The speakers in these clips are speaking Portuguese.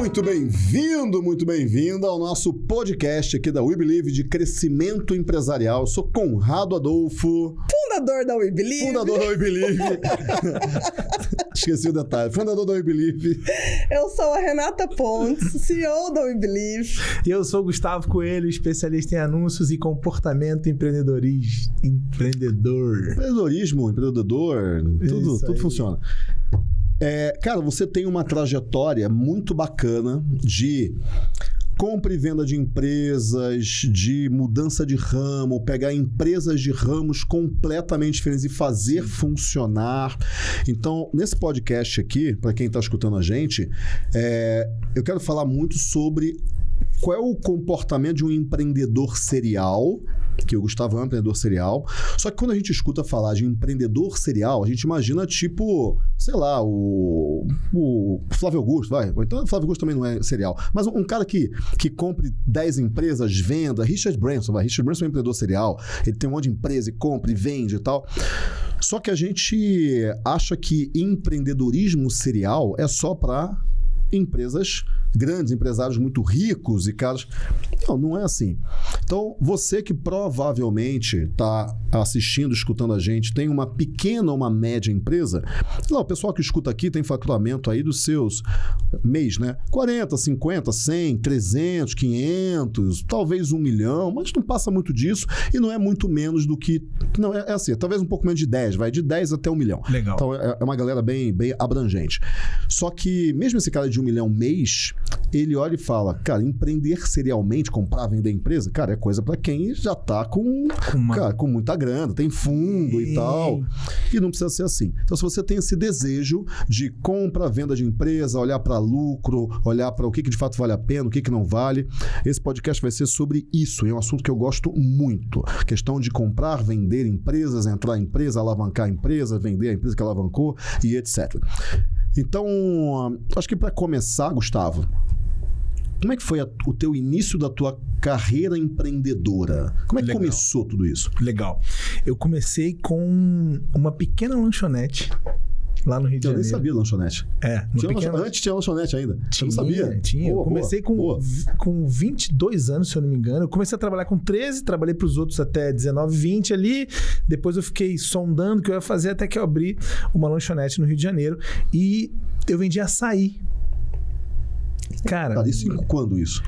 Muito bem-vindo, muito bem-vinda ao nosso podcast aqui da We Believe de crescimento empresarial. Eu sou Conrado Adolfo, Fundador da We Believe. fundador da We Believe. Esqueci o detalhe. Fundador da We Believe. Eu sou a Renata Pontes, CEO da We Believe. E eu sou Gustavo Coelho, especialista em anúncios e comportamento empreendedorismo. Empreendedor. Empreendedorismo, empreendedor, tudo, tudo funciona. É, cara, você tem uma trajetória muito bacana de compra e venda de empresas, de mudança de ramo, pegar empresas de ramos completamente diferentes e fazer funcionar. Então, nesse podcast aqui, para quem está escutando a gente, é, eu quero falar muito sobre qual é o comportamento de um empreendedor serial, que o Gustavo é um empreendedor serial. Só que quando a gente escuta falar de empreendedor serial, a gente imagina tipo, sei lá, o, o Flávio Augusto, vai. Então, o Flávio Augusto também não é serial. Mas um, um cara que, que compre 10 empresas, venda, Richard Branson, vai. Richard Branson é um empreendedor serial. Ele tem um monte de empresa e compra e vende e tal. Só que a gente acha que empreendedorismo serial é só para empresas grandes, empresários muito ricos e caros. Não, não é assim. Então, você que provavelmente está assistindo, escutando a gente, tem uma pequena ou uma média empresa, lá, o pessoal que escuta aqui tem faturamento aí dos seus mês, né? 40, 50, 100, 300, 500, talvez um milhão, mas não passa muito disso e não é muito menos do que. Não, é, é assim, talvez um pouco menos de 10, vai de 10 até um milhão. Legal. Então é é uma galera bem, bem abrangente. Só que, mesmo esse cara de um milhão mês, ele olha e fala: cara, empreender serialmente, comprar, vender empresa, cara, é coisa para quem já tá com, uma- cara, com muita grana, tem fundo e Sim. tal. E não precisa ser assim. Então, se você tem esse desejo de compra, venda de empresa, olhar para lucro, olhar para o que, que de fato vale a pena, o que, que não vale, esse podcast vai ser sobre isso. E é um assunto que eu gosto muito. Questão de comprar, vender empresas, entrar em empresa, alavancar a empresa, vender a empresa que alavancou e etc. Então, acho que para começar, Gustavo, como é que foi a- o teu início da tua carreira empreendedora? Como é que Legal. começou tudo isso? Legal. Eu comecei com uma pequena lanchonete lá no Rio de Eu nem Janeiro. sabia lanchonete. É, Tinha pequena... lancho- Antes tinha lanchonete ainda. Tinha, não sabia? tinha. Boa, eu comecei boa, com, boa. com 22 anos, se eu não me engano. Eu comecei a trabalhar com 13, trabalhei para os outros até 19, 20 ali. Depois eu fiquei sondando o que eu ia fazer até que eu abri uma lanchonete no Rio de Janeiro. E eu vendia açaí. Cara, Cara, isso quando isso?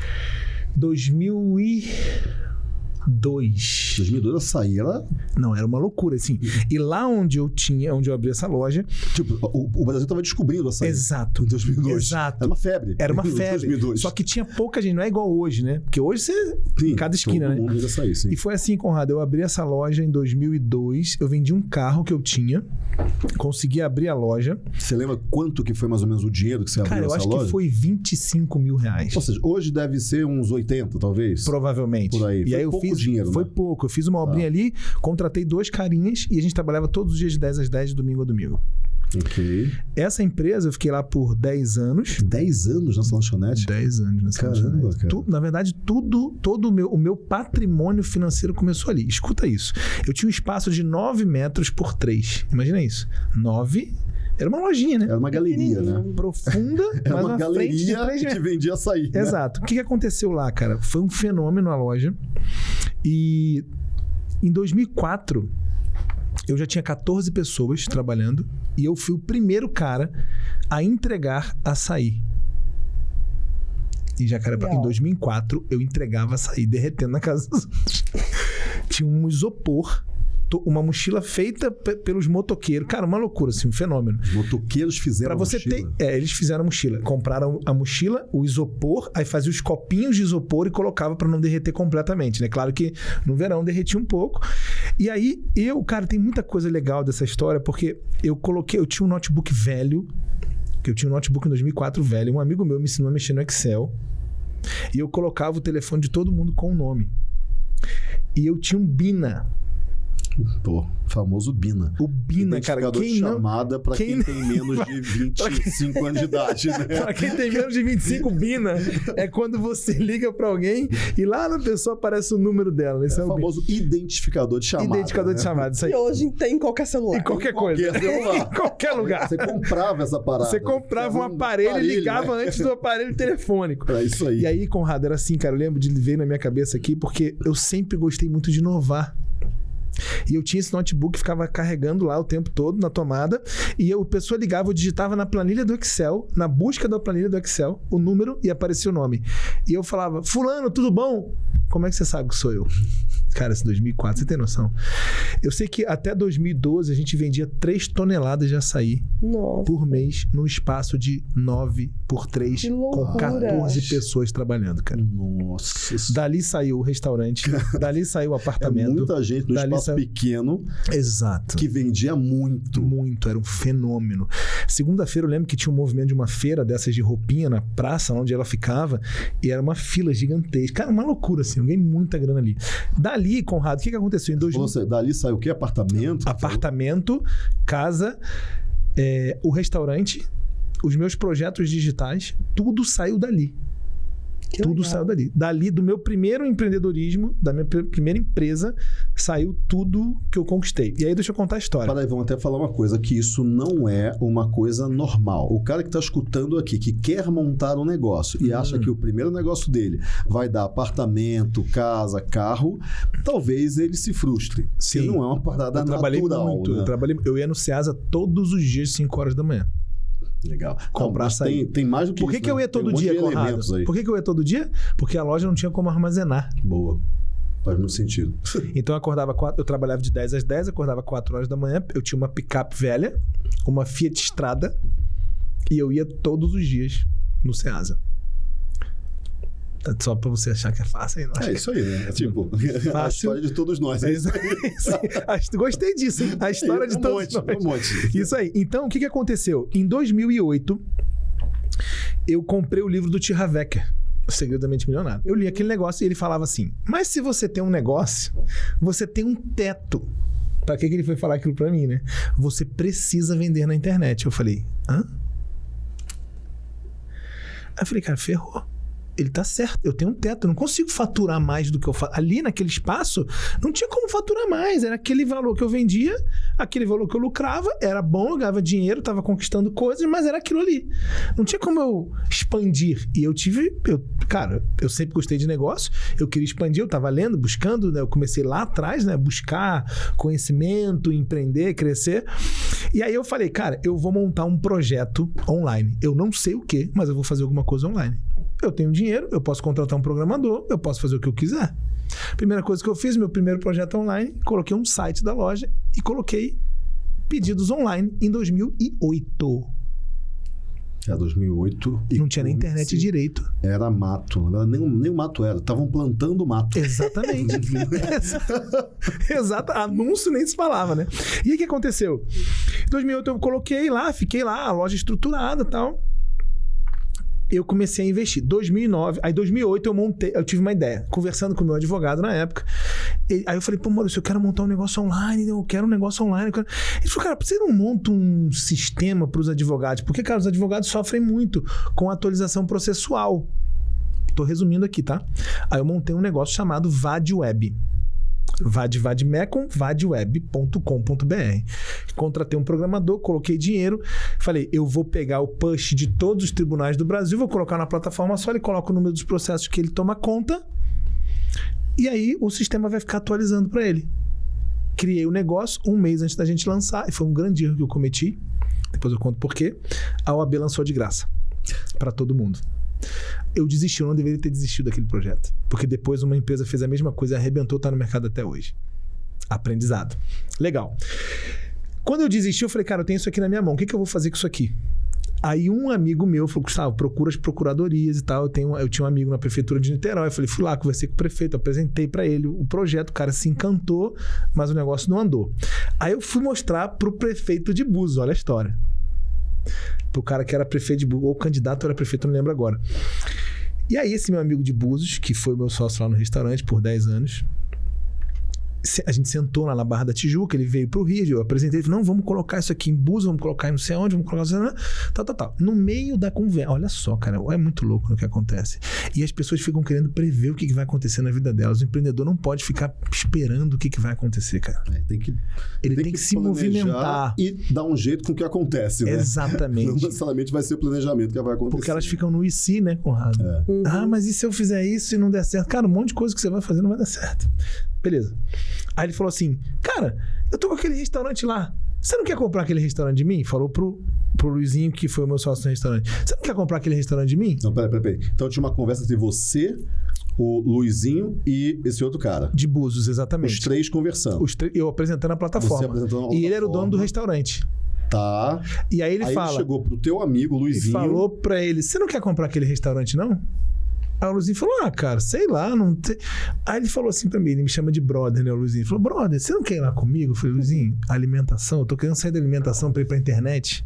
2002. 2002 açaí era. Não, era uma loucura, assim. E lá onde eu tinha, onde eu abri essa loja, Tipo, o, o Brasil tava descobrindo açaí. exato. Em 2002. Exato. Era uma febre. Era uma febre. 2002. Só que tinha pouca gente, não é igual hoje, né? Porque hoje você. Sim, em cada esquina, né? açaí, sim. E foi assim, Conrado. Eu abri essa loja em 2002. Eu vendi um carro que eu tinha. Consegui abrir a loja. Você lembra quanto que foi mais ou menos o dinheiro que você Cara, abriu eu essa acho loja? que foi 25 mil reais. Ou seja, hoje deve ser uns 80, talvez. Provavelmente. Por aí. E Foi aí eu pouco dinheiro, foi né? pouco. Eu fiz uma obrinha ali, contratei dois carinhas e a gente trabalhava todos os dias de 10 às 10, de domingo a domingo. Ok. Essa empresa eu fiquei lá por 10 anos. 10 anos nessa lanchonete? 10 anos nessa Caramba, lanchonete. cara. Tu- na verdade, tudo, todo o meu, o meu patrimônio financeiro começou ali. Escuta isso. Eu tinha um espaço de 9 metros por 3. Imagina isso. 9. Era uma lojinha, né? Era uma galeria, né? Profunda, Era mas uma galeria 3 que vendia açaí. né? Exato. O que aconteceu lá, cara? Foi um fenômeno a loja. E em 2004, eu já tinha 14 pessoas trabalhando e eu fui o primeiro cara a entregar açaí. Em Jacarepaguá. Em Legal. 2004, eu entregava açaí derretendo na casa dos outros. Tinha um isopor, uma mochila feita pe- pelos motoqueiros. Cara, uma loucura, assim, um fenômeno. Os motoqueiros fizeram Pra você ter. mochila. É, eles fizeram a mochila. Compraram a mochila, o isopor, aí fazia os copinhos de isopor e colocava pra não derreter completamente, né? Claro que no verão derretia um pouco. E aí, eu, cara, tem muita coisa legal dessa história, porque eu coloquei, eu tinha um notebook velho, que eu tinha um notebook em 2004 velho, um amigo meu me ensinou a mexer no Excel, e eu colocava o telefone de todo mundo com o nome. E eu tinha um Bina. Pô, famoso Bina. O Bina, cara, Identificador quem de não... chamada pra quem, quem- tem menos de 25 anos de idade, né? Pra quem tem menos de 25 Bina, é quando você liga pra alguém e lá na pessoa aparece o número dela. Esse é, É o o Bina. famoso identificador de chamada. Identificador de né? chamada, isso aí. E hoje tem em qualquer celular. Em qualquer coisa. qualquer celular. em qualquer lugar. Você comprava essa parada. Você comprava um aparelho e ligava né? antes do aparelho telefônico. É isso aí. E aí, Conrado, era assim, cara. Eu lembro de ver na minha cabeça aqui, porque eu sempre gostei muito de inovar. E eu tinha esse notebook, ficava carregando lá o tempo todo na tomada. E eu, a pessoa ligava, eu digitava na planilha do Excel, na busca da planilha do Excel, o número e aparecia o nome. E eu falava, Fulano, tudo bom? Como é que você sabe que sou eu? Cara, esse 2004, você tem noção? Eu sei que até 2012 a gente vendia 3 toneladas de açaí Nossa. por mês num espaço de 9 por 3 Que com loucura. 14 pessoas trabalhando, cara. Nossa, Dali saiu o restaurante, dali saiu o é apartamento. muita gente no Dali espaço saiu- pequeno Exato. que vendia muito. Muito, era um fenômeno. Segunda-feira eu lembro que tinha um movimento de uma feira dessas de roupinha na praça onde ela ficava e era uma fila gigantesca. Cara, uma loucura assim, eu ganhei muita grana ali. Dali, Conrado, o que, que aconteceu? Em 2000, Você, dali saiu o quê? Apartamento? apartamento, casa, é, o restaurante, os meus projetos digitais, tudo saiu dali. Que tudo legal. saiu dali. Dali, do meu primeiro empreendedorismo, da minha pr- primeira empresa, saiu tudo que eu conquistei. E aí, deixa eu contar a história. Peraí, vamos até falar uma coisa, que isso não é uma coisa normal. O cara que está escutando aqui, que quer montar um negócio e acha Hum. que o primeiro negócio dele vai dar apartamento, casa, carro, talvez ele se frustre. Sim. Não é uma parada Eu trabalhei natural. muito. né? Eu, trabalhei, eu ia no Ceasa todos os dias, 5 horas da manhã. Legal. Comprar açaí. tem, tem mais do que Por que, isso, que eu né? ia Tem um todo monte dia, Conrado? Por que, que eu ia todo dia? Porque a loja não tinha como armazenar. Boa. Faz muito sentido. Então eu acordava quatro, eu trabalhava de 10 às 10, acordava 4 horas da manhã, eu tinha uma picape velha, uma Fiat Strada, e eu ia todos os dias no Ceasa. Só pra você achar que é fácil? Não acho É isso aí, né? É tipo, a Fácil. história de todos nós. é isso. Gostei disso, hein? A história de um todos monte, nós. um monte. Isso aí. Então, o que, que aconteceu? Em 2008, eu comprei o livro do Tiravecker, O Segredo da Mente Milionária. Eu li aquele negócio e ele falava assim: Mas se você tem um negócio, você tem um teto. Pra que, que ele foi falar aquilo pra mim, né? Você precisa vender na internet. Eu falei: hã? Aí eu falei, cara, ferrou. Ele tá certo, eu tenho um teto, eu não consigo faturar mais do que eu faço. Ali naquele espaço, não tinha como faturar mais. Era aquele valor que eu vendia, aquele valor que eu lucrava, era bom, eu ganhava dinheiro, tava conquistando coisas, mas era aquilo ali. Não tinha como eu expandir. E eu tive, eu, cara, eu sempre gostei de negócio, eu queria expandir, eu tava lendo, buscando, né? Eu comecei lá atrás, né? Buscar conhecimento, empreender, crescer. E aí eu falei, cara, eu vou montar um projeto online. Eu não sei o que, mas eu vou fazer alguma coisa online. Eu tenho dinheiro, eu posso contratar um programador, eu posso fazer o que eu quiser. Primeira coisa que eu fiz, meu primeiro projeto online, coloquei um site da loja e coloquei pedidos online em 2008. É 2008. Não tinha nem internet Sim. direito. Era mato. Verdade, nem, nem o mato era. Estavam plantando mato. Exatamente. Exato. Anúncio nem se falava, né? E aí o que aconteceu? Em 2008 eu coloquei lá, fiquei lá, a loja estruturada e tal. Eu comecei a investir. 2009, aí 2008 eu montei, eu tive uma ideia, conversando com o meu advogado na época. E- aí eu falei, pô, Maurício, eu quero montar um negócio online, eu quero um negócio online. eu quero- Ele falou, cara, por que você não monta um sistema para os advogados? Porque, cara, os advogados sofrem muito com atualização processual. Tô resumindo aqui, tá? Aí eu montei um negócio chamado. Vad, vadmecum, vadweb.com.br. Contratei um programador, coloquei dinheiro, falei, eu vou pegar o push de todos os tribunais do Brasil, vou colocar na plataforma só, ele coloca o número dos processos que ele toma conta, e aí o sistema vai ficar atualizando para ele. Criei o negócio um mês antes da gente lançar, e foi um grande erro que eu cometi. Depois eu conto por quê. A OAB lançou de graça para todo mundo. Eu desisti, eu não deveria ter desistido daquele projeto. Porque depois uma empresa fez a mesma coisa arrebentou, tá no mercado até hoje. Aprendizado. Legal. Quando eu desisti, eu falei, cara, eu tenho isso aqui na minha mão, o que, que eu vou fazer com isso aqui? Aí um amigo meu falou, Gustavo, procura as procuradorias e tal. Eu, tenho, eu tinha um amigo na prefeitura de Niterói. Eu falei, fui lá, conversei com o prefeito, apresentei para ele o projeto. O cara se encantou, mas o negócio não andou. Aí eu fui mostrar pro prefeito de Búzios, olha a história. Pro cara que era prefeito de Búzios, ou candidato era prefeito, não lembro agora. E aí esse meu amigo de Búzios, que foi meu sócio lá no restaurante por 10 anos, a gente sentou lá na Barra da Tijuca, ele veio pro Rio, eu apresentei, ele falou, não, vamos colocar isso aqui em Búzios, vamos colocar em não sei onde, vamos colocar isso, tal, tal, tal. No meio da conversa, olha só, cara, é muito louco no que acontece. E as pessoas ficam querendo prever o que, que vai acontecer na vida delas. O empreendedor não pode ficar esperando o que, que vai acontecer, cara. É, tem que, Ele tem, que, se planejar movimentar. E dar um jeito com o que acontece, né? Não Exatamente. necessariamente vai ser o planejamento que vai acontecer. Porque elas ficam no e se, né, Conrado? É. Ah, mas e se eu fizer isso e não der certo? Cara, um monte de coisa que você vai fazer não vai dar certo. Beleza. Aí ele falou assim: Cara, eu tô com aquele restaurante lá. Você não quer comprar aquele restaurante de mim? Falou pro, pro Luizinho, que foi o meu sócio no restaurante. Você não quer comprar aquele restaurante de mim? Não, peraí, peraí, peraí. Então tinha uma conversa entre você, o Luizinho e esse outro cara. De Búzios, exatamente. Os três conversando. Os três- eu apresentando a plataforma. Você apresentando a E ele era o dono do plataforma. restaurante. Tá. E aí ele Aí fala. ele chegou pro teu amigo, e Luizinho. falou pra ele: Você não quer comprar aquele restaurante, não? Aí o Luizinho falou: Ah, cara, sei lá, não tem. Aí ele falou assim pra mim: ele me chama de brother, né? O Luizinho Ele falou: Brother, você não quer ir lá comigo? Eu falei: Luizinho, alimentação, eu tô querendo sair da alimentação pra ir pra internet.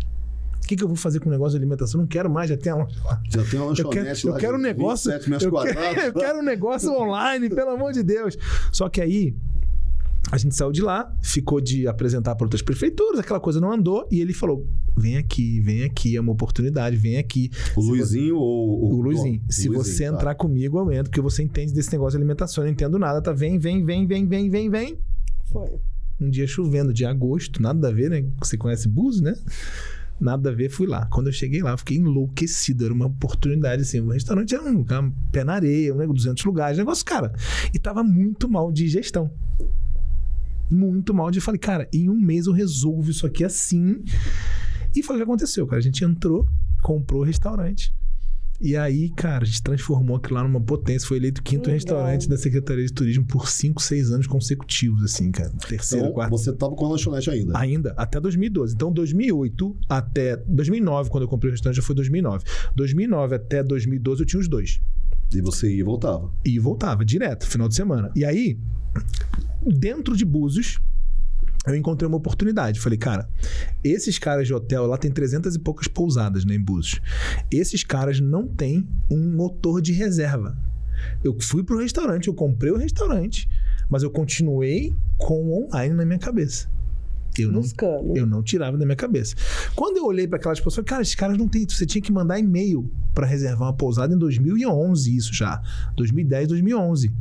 O que, que eu vou fazer com o negócio de alimentação? Não quero mais, já tem a loja lá. Já tem uma Eu quero, lanchonete eu lá. quero um negócio. 27 metros Eu quero, quadrados. eu quero um negócio online, pelo amor de Deus. Só que aí a gente saiu de lá, ficou de apresentar para outras prefeituras, aquela coisa não andou, e ele falou: vem aqui, vem aqui, é uma oportunidade, vem aqui. O Luizinho ou O Luizinho, dono? se O você Luizinho, tá. entrar comigo, eu entro, porque você entende desse negócio de alimentação, eu não entendo nada, tá? Vem, vem, vem, vem, vem, vem, vem. Foi. Um dia chovendo, de agosto, nada a ver, né? Você conhece Búzios, né? Nada a ver, fui lá. Quando eu cheguei lá, eu fiquei enlouquecido. Era uma oportunidade, assim. O restaurante era um lugar, pé na areia, um negócio, 200 lugares, negócio, cara. E tava muito mal de gestão. Muito mal de. Falei, cara, em um mês eu resolvo isso aqui assim. E foi o que aconteceu, cara. A gente entrou, comprou o restaurante. E aí, cara, a gente transformou aquilo lá numa potência. Foi eleito quinto Legal. restaurante da Secretaria de Turismo por 5, 6 anos consecutivos, assim, cara. Terceiro, Então, quarto. você tava com a lanchonete ainda. Ainda, até 2012. Então, 2008 até 2009, quando eu comprei o restaurante, já foi 2009. 2009 até 2012 eu tinha os dois. E você ia e voltava. E voltava direto, final de semana. E aí, dentro de Búzios, eu encontrei uma oportunidade. Falei, cara, esses caras de hotel lá tem 300 e poucas pousadas né, em Búzios. Esses caras não têm um motor de reserva. Eu fui pro restaurante, eu comprei o restaurante, mas eu continuei com o online na minha cabeça. Eu não Buscando. eu não tirava da minha cabeça. Quando eu olhei para aquelas pessoas, cara, esses caras não tem. Você tinha que mandar e-mail para reservar uma pousada em 2011, isso já. 2010, 2011.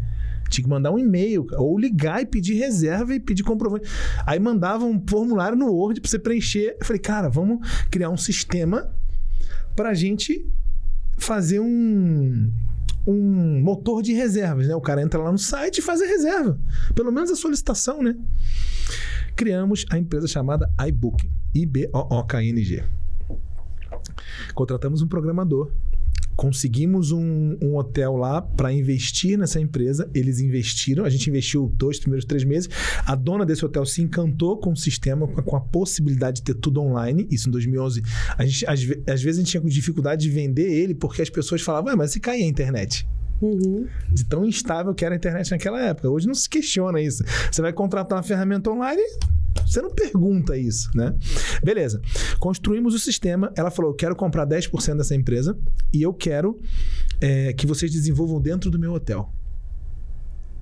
Tinha que mandar um e-mail, ou ligar e pedir reserva e pedir comprovante. Aí mandava um formulário no Word para você preencher. Eu falei, cara, vamos criar um sistema para a gente fazer um, um motor de reservas, né? O cara entra lá no site e faz a reserva. Pelo menos a solicitação, né? Criamos a empresa chamada iBooking. I-B-O-O-K-N-G. Contratamos um programador. Conseguimos um, um hotel lá para investir nessa empresa. Eles investiram. A gente investiu dois primeiros três meses. A dona desse hotel se encantou com o sistema, com a, possibilidade de ter tudo online. Isso em 2011. A gente, às, às vezes a gente tinha dificuldade de vender ele porque as pessoas falavam, mas se cair a internet? Uhum. de tão instável que era a internet naquela época. Hoje não se questiona isso. Você vai contratar uma ferramenta online, você não pergunta isso, né? Beleza. Construímos o sistema. Ela falou: eu quero comprar 10% dessa empresa e eu quero é, que vocês desenvolvam dentro do meu hotel.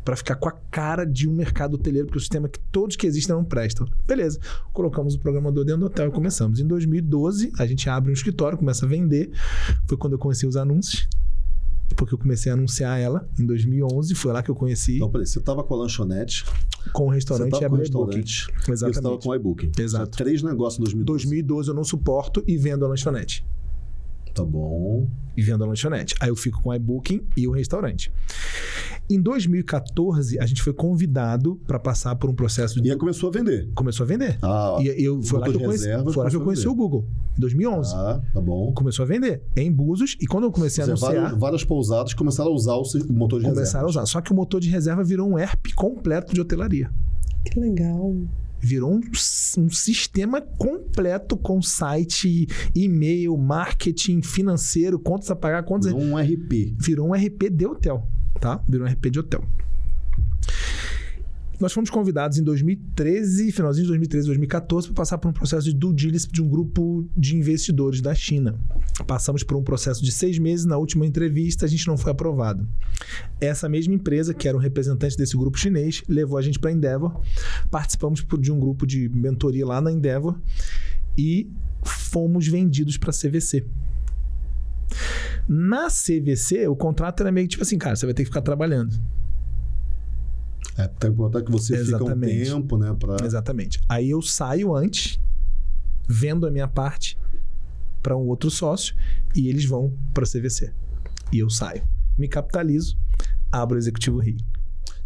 Para ficar com a cara de um mercado hoteleiro, porque o sistema que todos que existem não prestam. Beleza. Colocamos o programador dentro do hotel e começamos. Em 2012, a gente abre um escritório, começa a vender. Foi quando eu conheci os anúncios porque eu comecei a anunciar ela em 2011. Foi lá que eu conheci Então, peraí, você tava com a lanchonete, com o restaurante e booking. restaurante, e você tava Exatamente. com o iBooking. Exato. Tinha três negócios em 2012. 2012 eu não suporto e vendo a lanchonete. Tá bom. E vendo a lanchonete. Aí eu fico com o iBooking e o restaurante. Em 2014, a gente foi convidado para passar por um processo de. E aí começou a vender. Começou a vender. Ah, E eu, foi lá que eu de conheci, foi lá que eu conheci a o Google, em 2011. tá, tá bom. Começou a vender em Búzios e quando eu comecei a dizer, anunciar, várias, várias pousadas começaram a usar o motor de começaram a reserva. usar. Só que o motor de reserva virou um ERP completo de hotelaria. Que legal. Virou um, um sistema completo com site, e-mail, marketing, financeiro, contas a pagar, contas. Virou um RP. Virou um RP de hotel, tá? Virou um RP de hotel. Nós fomos convidados em 2013, finalzinho de 2013, 2014, para passar por um processo de due diligence de um grupo de investidores da China. Passamos por um processo de seis meses. Na última entrevista, a gente não foi aprovado. Essa mesma empresa, que era um representante desse grupo chinês, levou a gente para a Endeavor. Participamos de um grupo de mentoria lá na Endeavor e fomos vendidos para a CVC. Na CVC, o contrato era meio tipo assim, cara, você vai ter que ficar trabalhando. É, importante que você fica um Exatamente. tempo, né? Pra... Exatamente. Aí eu saio antes, vendo a minha parte para um outro sócio e eles vão para CVC. E eu saio. Me capitalizo, abro o Executivo Rio.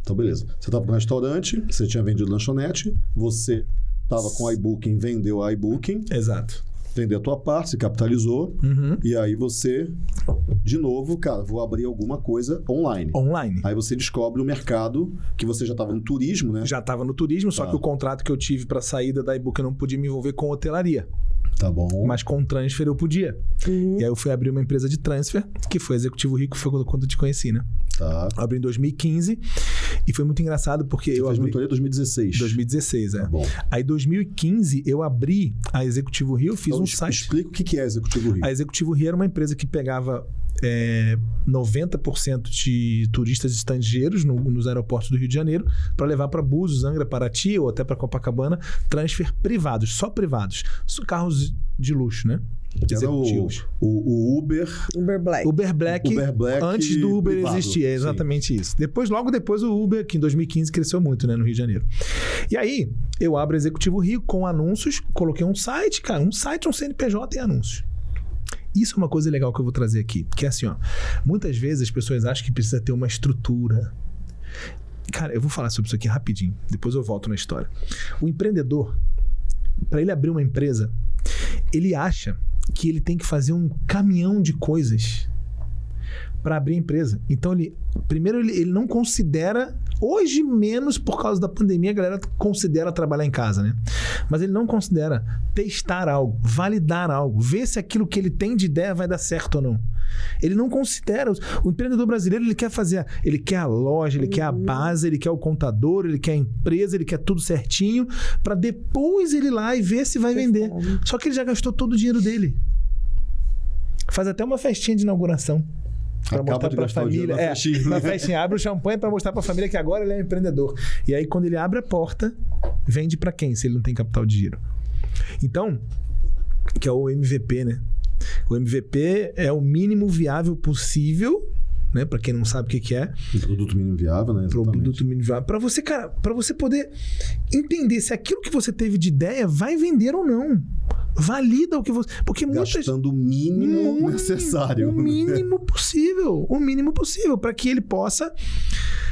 Então, beleza. Você estava no restaurante, você tinha vendido lanchonete, você estava com a iBooking, vendeu a iBooking, Exato. Vendeu a tua parte, se capitalizou, Uhum. e aí você, de novo, cara, vou abrir alguma coisa online. Online. Aí você descobre o mercado, que você já estava no turismo, né? Já estava no turismo, só Tá. que o contrato que eu tive para saída da iBook eu não podia me envolver com hotelaria. Tá bom. Mas com transfer eu podia. Uhum. E aí eu fui abrir uma empresa de transfer, que foi Executivo Rico, foi quando, quando eu te conheci, né? Tá. Eu abri em 2015 e foi muito engraçado porque Você eu fez abri... mentoria em 2016. 2016, é. Tá bom. Aí, em 2015, eu abri a Executivo Rio, fiz Então, um site. Explica o que é Executivo Rio. A Executivo Rio era uma empresa que pegava é, 90% de turistas estrangeiros no- nos aeroportos do Rio de Janeiro para levar para Búzios, Angra, Paraty ou até para Copacabana, transfer privados, só privados. Só carros de luxo, né? Executivos. o, o Uber, Uber Black. Uber Black, Uber Black antes do Uber privado, existir, é sim. exatamente isso. Depois, logo depois, o Uber, que em 2015 cresceu muito, né, no Rio de Janeiro. E aí, eu abro o Executivo Rio com anúncios, coloquei um site, cara, um site, um CNPJ e anúncios. Isso é uma coisa legal que eu vou trazer aqui, que é assim, ó, muitas vezes as pessoas acham que precisa ter uma estrutura. Cara, eu vou falar sobre isso aqui rapidinho, depois eu volto na história. O empreendedor, para ele abrir uma empresa, ele acha que ele tem que fazer um caminhão de coisas para abrir a empresa. Então ele primeiro ele, ele não considera hoje menos por causa da pandemia a galera considera trabalhar em casa, né? Mas ele não considera testar algo, validar algo, ver se aquilo que ele tem de ideia vai dar certo ou não. Ele não considera o empreendedor brasileiro, ele quer fazer, ele quer a loja, ele quer a base, ele quer o contador, ele quer a empresa, ele quer tudo certinho para depois ele ir lá e ver se vai vender. Só que ele já gastou todo o dinheiro dele. Faz até uma festinha de inauguração. Pra Acaba mostrar pra o dinheiro família. na É, festinha. na festinha. Abre o champanhe pra mostrar pra família que agora ele é um empreendedor. E aí, quando ele abre a porta, vende pra quem se ele não tem capital de giro? Então, que é o MVP, né? O MVP é o mínimo viável possível, né? Para quem não sabe o que, que é, produto mínimo viável, né? Exatamente. produto mínimo viável. Para você, cara, para você poder entender se aquilo que você teve de ideia vai vender ou não. Valida o que você, porque muitas Gastando o mínimo Mínimo, necessário. O né? mínimo possível. O mínimo possível para que ele possa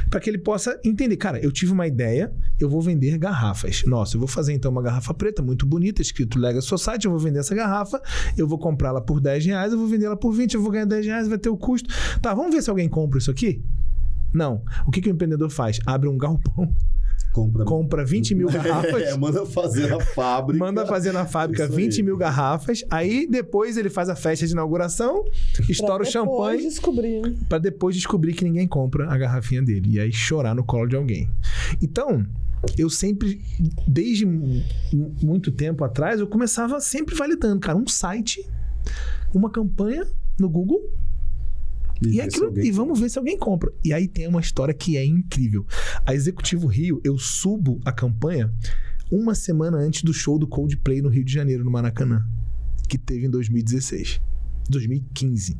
para que ele possa entender, cara, eu tive uma ideia, eu vou vender garrafas. Nossa, eu vou fazer então uma garrafa preta muito bonita, escrito Lega Society, eu vou vender essa garrafa, eu vou comprá-la por 10 reais, eu vou vender ela por 20, eu vou ganhar 10 reais, vai ter o custo. Tá, vamos ver se alguém compra isso aqui? Não. O que, que o empreendedor faz? Abre um galpão, Compra, compra 20 mil garrafas. É, manda fazer a fábrica. Manda fazer na fábrica Isso aí. 20 mil garrafas, aí depois ele faz a festa de inauguração, estoura o Pra depois champanhe descobrir. pra depois descobrir que ninguém compra a garrafinha dele e aí chorar no colo de alguém. Então, eu sempre, desde mu- muito tempo atrás, eu começava sempre validando, cara, um site, uma campanha no Google e, se aquilo, e vamos ver se alguém compra. E aí tem uma história que é incrível. A Executivo Rio, eu subo a campanha uma semana antes do show do Coldplay no Rio de Janeiro, no Maracanã, que teve em 2016. 2015.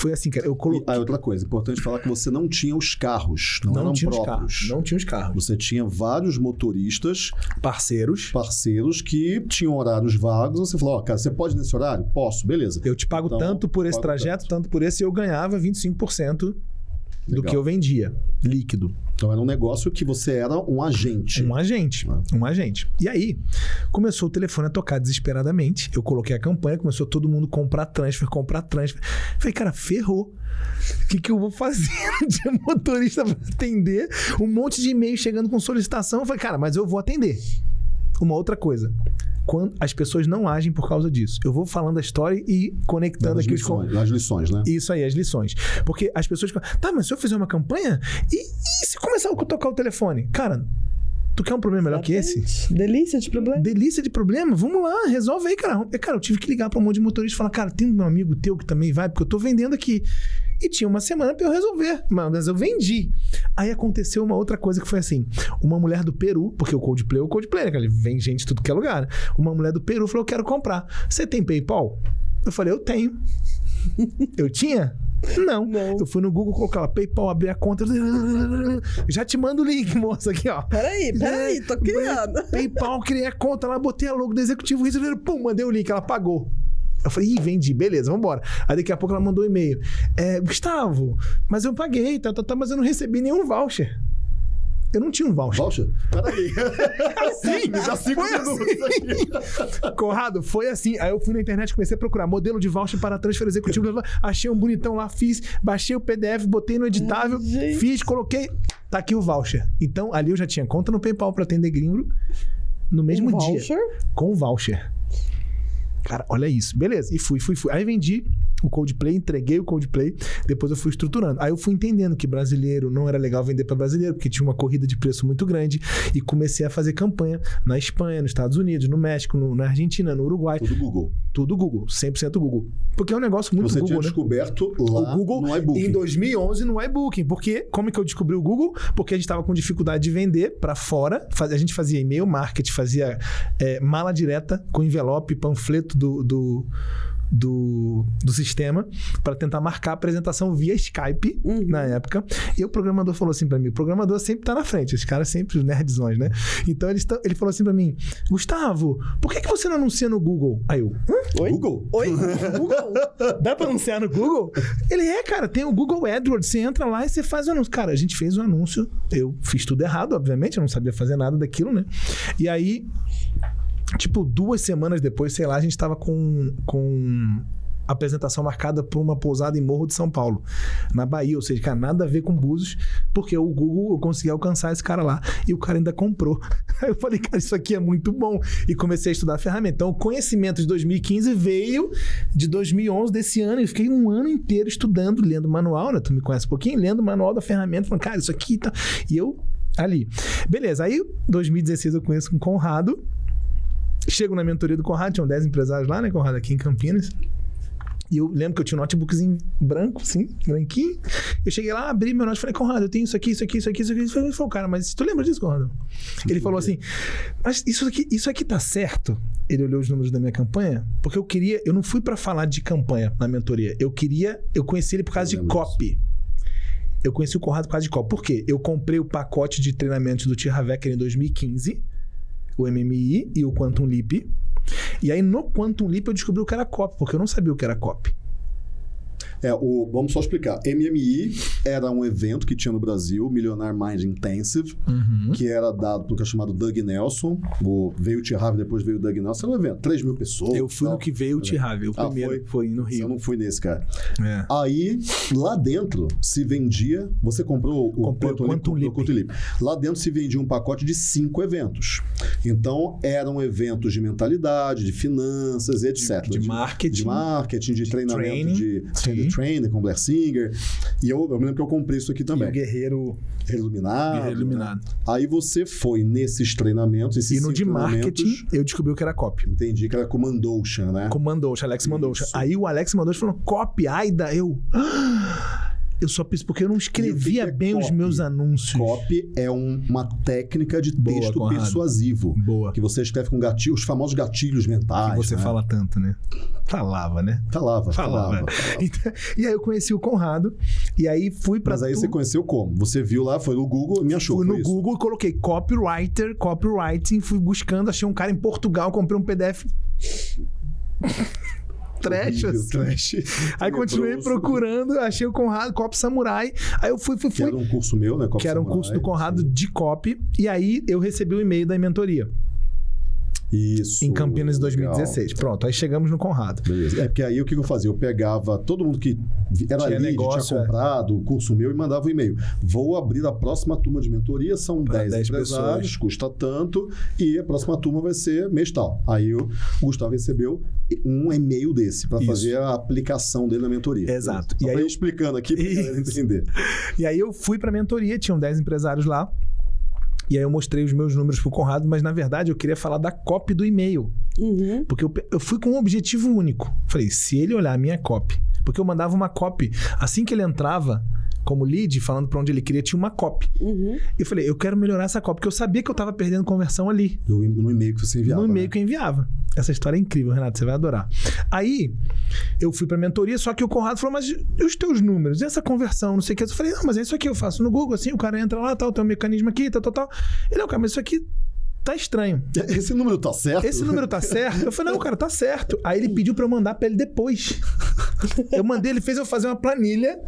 Foi assim, cara, eu coloquei. ah, outra coisa, importante falar que você não tinha os carros, não, não tinha os próprios. carros. Não tinha os carros. Você tinha vários motoristas, Parceiros. parceiros que tinham horários vagos. Você falou, ó, cara, você pode nesse horário? Posso, beleza. Eu te pago Então, tanto por esse trajeto, tanto por esse, e eu ganhava 25% do Legal. que eu vendia, líquido. Então era um negócio que você era um agente. Um agente. Ah. Um agente. E aí, começou o telefone a tocar desesperadamente. Eu coloquei a campanha, começou todo mundo comprar transfer, comprar transfer. Falei, cara, ferrou. O que, que eu vou fazer de motorista para atender? Um monte de e-mail chegando com solicitação. Eu falei, cara, mas eu vou atender. Uma outra coisa. quando as pessoas não agem por causa disso. Eu vou falando a história e conectando Nas aqui os con- lições, nas lições, né? isso aí, as lições. Porque as pessoas falam, tá, mas se eu fizer uma campanha, e, e se começar a tocar o telefone? Cara, tu quer um problema melhor que esse? Exatamente. Delícia de problema. Delícia de problema, vamos lá, resolve aí, cara. Cara, eu tive que ligar pra um monte de motorista e falar, cara, tem um amigo teu que também vai, porque eu tô vendendo aqui. E tinha uma semana pra eu resolver, mas eu vendi. Aí aconteceu uma outra coisa que foi assim: uma mulher do Peru, porque o Coldplay é o Coldplay, né? Ele vem gente de tudo que é lugar. né? Uma mulher do Peru falou: Eu quero comprar. Você tem PayPal? Eu falei: Eu tenho. eu tinha? Não. Não. Eu fui no Google colocar lá, PayPal, abrir a conta. Já te mando o link, moça, aqui, ó. Peraí, peraí, tô criando. PayPal, criei a conta lá, botei a logo do executivo, pum, mandei o link, ela pagou. Eu falei, ih, vendi, beleza, vambora. Aí daqui a pouco ela mandou um e-mail. É, Gustavo, mas eu paguei, tá, tá, tá, mas eu não recebi nenhum voucher. Eu não tinha um voucher. Voucher? Peraí. Sim, Já cinco foi minutos assim. Conrado, foi assim. Aí eu fui na internet, comecei a procurar modelo de voucher para transfer executivo. Achei um bonitão lá, fiz, baixei o PDF, botei no editável, Gente. fiz, coloquei. Tá aqui o voucher. Então, ali eu já tinha conta no PayPal para atender gringo no mesmo Um dia. voucher? Com voucher. Cara, olha isso. Beleza. E fui, fui, fui. Aí vendi o Coldplay, entreguei o Coldplay, depois eu fui estruturando. Aí eu fui entendendo que brasileiro não era legal vender para brasileiro, porque tinha uma corrida de preço muito grande, e comecei a fazer campanha na Espanha, nos Estados Unidos, no México, no- na Argentina, no Uruguai, Tudo Google. tudo Google, 100% Google. Porque é um negócio muito Você Google, tinha né? descoberto lá o Google no iBook. em 2011 no iBooking. Porque como é que eu descobri o Google? Porque a gente estava com dificuldade de vender para fora. A gente fazia e-mail marketing, fazia é, mala direta com envelope, panfleto do, do, do, do sistema para tentar marcar a apresentação via Skype Uhum. na época. E o programador falou assim para mim: o programador sempre tá na frente, os caras sempre os nerdzões, né? Então tão- ele falou assim para mim: Gustavo, por que, que você não anuncia no Google? Aí eu, Hã? Oi? Google? Oi? Google? Dá pra anunciar no Google? Ele é, cara, tem o Google AdWords. Você entra lá e você faz o anúncio. Cara, a gente fez o anúncio. Eu fiz tudo errado, obviamente. Eu não sabia fazer nada daquilo, né? E aí, tipo, duas semanas depois, sei lá, a gente tava com. com apresentação marcada por uma pousada em Morro de São Paulo, na Bahia, ou seja, cara, nada a ver com Búzios, porque o Google eu consegui alcançar esse cara lá e o cara ainda comprou. Aí eu falei, cara, isso aqui é muito bom e comecei a estudar a ferramenta. Então, o conhecimento de 2015 veio de 2011 desse ano e fiquei um ano inteiro estudando, lendo manual, né? Tu me conhece um pouquinho, lendo o manual da ferramenta, falando, cara, isso aqui tá. E eu ali. Beleza, aí 2016 eu conheço com o Conrado. Chego na mentoria do Conrado, tinham 10 empresários lá, né, Conrado, aqui em Campinas. E eu lembro que eu tinha um notebookzinho branco, assim, branquinho. Eu cheguei lá, abri meu notebook e falei, Conrado, eu tenho isso aqui, isso aqui, isso aqui, isso aqui. Ele falou, cara, mas tu lembra disso, Conrado? Ele falou assim, mas isso aqui, isso aqui tá certo? Ele olhou os números da minha campanha, porque eu queria, eu não fui pra falar de campanha na mentoria. Eu queria, eu conheci ele por causa de copy. Eu conheci o Conrado por causa de copy. Por quê? Eu comprei o pacote de treinamentos do Tia Havecker em 2015, o MMI e o Quantum Leap. E aí no Quantum Leap eu descobri o que era copy, porque eu não sabia o que era copy. É, o, vamos só explicar. MMI era um evento que tinha no Brasil, Millionaire Mind Intensive, que era dado por um cara chamado Doug Nelson. O, veio o T. Harvey, depois veio o Doug Nelson. Era um evento, 3 mil pessoas. Eu fui tal. no que veio o Havecker, o Ah, primeiro foi? foi? no Eu Rio. não fui nesse, cara. É. Aí, lá dentro, se vendia. Você comprou o Comprei Quantum Leap, Quantum comprou o Leap. Quantum Leap. Lá dentro se vendia um pacote de cinco eventos. Então, eram eventos de mentalidade, de finanças, etc. de marketing. De marketing, de, treinamento training, de sim. Trainer com Blair Singer. E eu, eu me lembro que eu comprei isso aqui E o também. Guerreiro, Iluminado. Guerreiro Iluminado. Aí você foi nesses treinamentos, esses E no de marketing, eu descobri que era copy. Entendi que era Comandoshan, né? Com o Mandoucha, Alex Mandoucha. Aí o Alex Mandoucha falou, copy, Aida, eu... "Ah!" Eu só fiz porque eu não escrevia é bem os copy? meus anúncios. Copy é um- uma técnica de Boa, texto Conrado. persuasivo. Boa. Que você escreve com gatilho, os famosos gatilhos mentais. Que você né? fala tanto, né? Falava, né? Falava, Falava. falava. falava. Então, e aí eu conheci o Conrado. E aí fui pra... Mas aí tu- você conheceu como? Você viu lá, foi no Google e me achou. Fui no isso? Google e coloquei copywriter, copywriting, fui buscando, achei um cara em Portugal, comprei um PDF trash, Horrível, assim. trash. Aí continuei procurando, achei o Conrado, Copy Samurai. Aí eu fui, fui, Que fui. era um curso meu, né? Copy que era um Samurai. curso do Conrado Sim. de copy. E aí eu recebi o e-mail da mentoria. Isso. em Campinas em legal. 2016. Pronto, aí chegamos no Conrado. Beleza. É porque aí o que eu fazia? Eu pegava todo mundo que era Tinha lead, negócio, tinha é. comprado o curso meu e mandava um e-mail. Vou abrir a próxima turma de mentoria, são Pra 10, 10 empresários, pessoas. custa tanto, e a próxima turma vai ser mês tal. Aí o Gustavo recebeu um e-mail desse para fazer a aplicação dele na mentoria. Exato. Só E aí eu- explicando aqui Isso. entender. E aí eu fui pra mentoria, tinham 10 empresários lá. E aí eu mostrei os meus números pro Conrado, mas na verdade eu queria falar da copy do e-mail. Uhum. Porque eu, eu fui com um objetivo único. Falei, se ele olhar a minha copy, porque eu mandava uma copy, assim que ele entrava como lead, falando pra onde ele queria, tinha uma copy. Uhum. E eu falei, eu quero melhorar essa copy, porque eu sabia que eu tava perdendo conversão ali. No, no e-mail que você enviava. no e-mail né? que eu enviava. Essa história é incrível, Renato, você vai adorar. Aí, eu fui pra mentoria, só que o Conrado falou, mas e os teus números? E essa conversão? Não sei o que. Eu falei, não, mas é isso aqui, eu faço no Google, assim, o cara entra lá, tal, tem um mecanismo aqui, tal, tal, tal. Ele, não, cara, mas isso aqui tá estranho. Esse número tá certo? Esse número tá certo? Eu falei, não, cara, tá certo. Aí ele pediu pra eu mandar pra ele depois. Eu mandei, ele fez eu fazer uma planilha.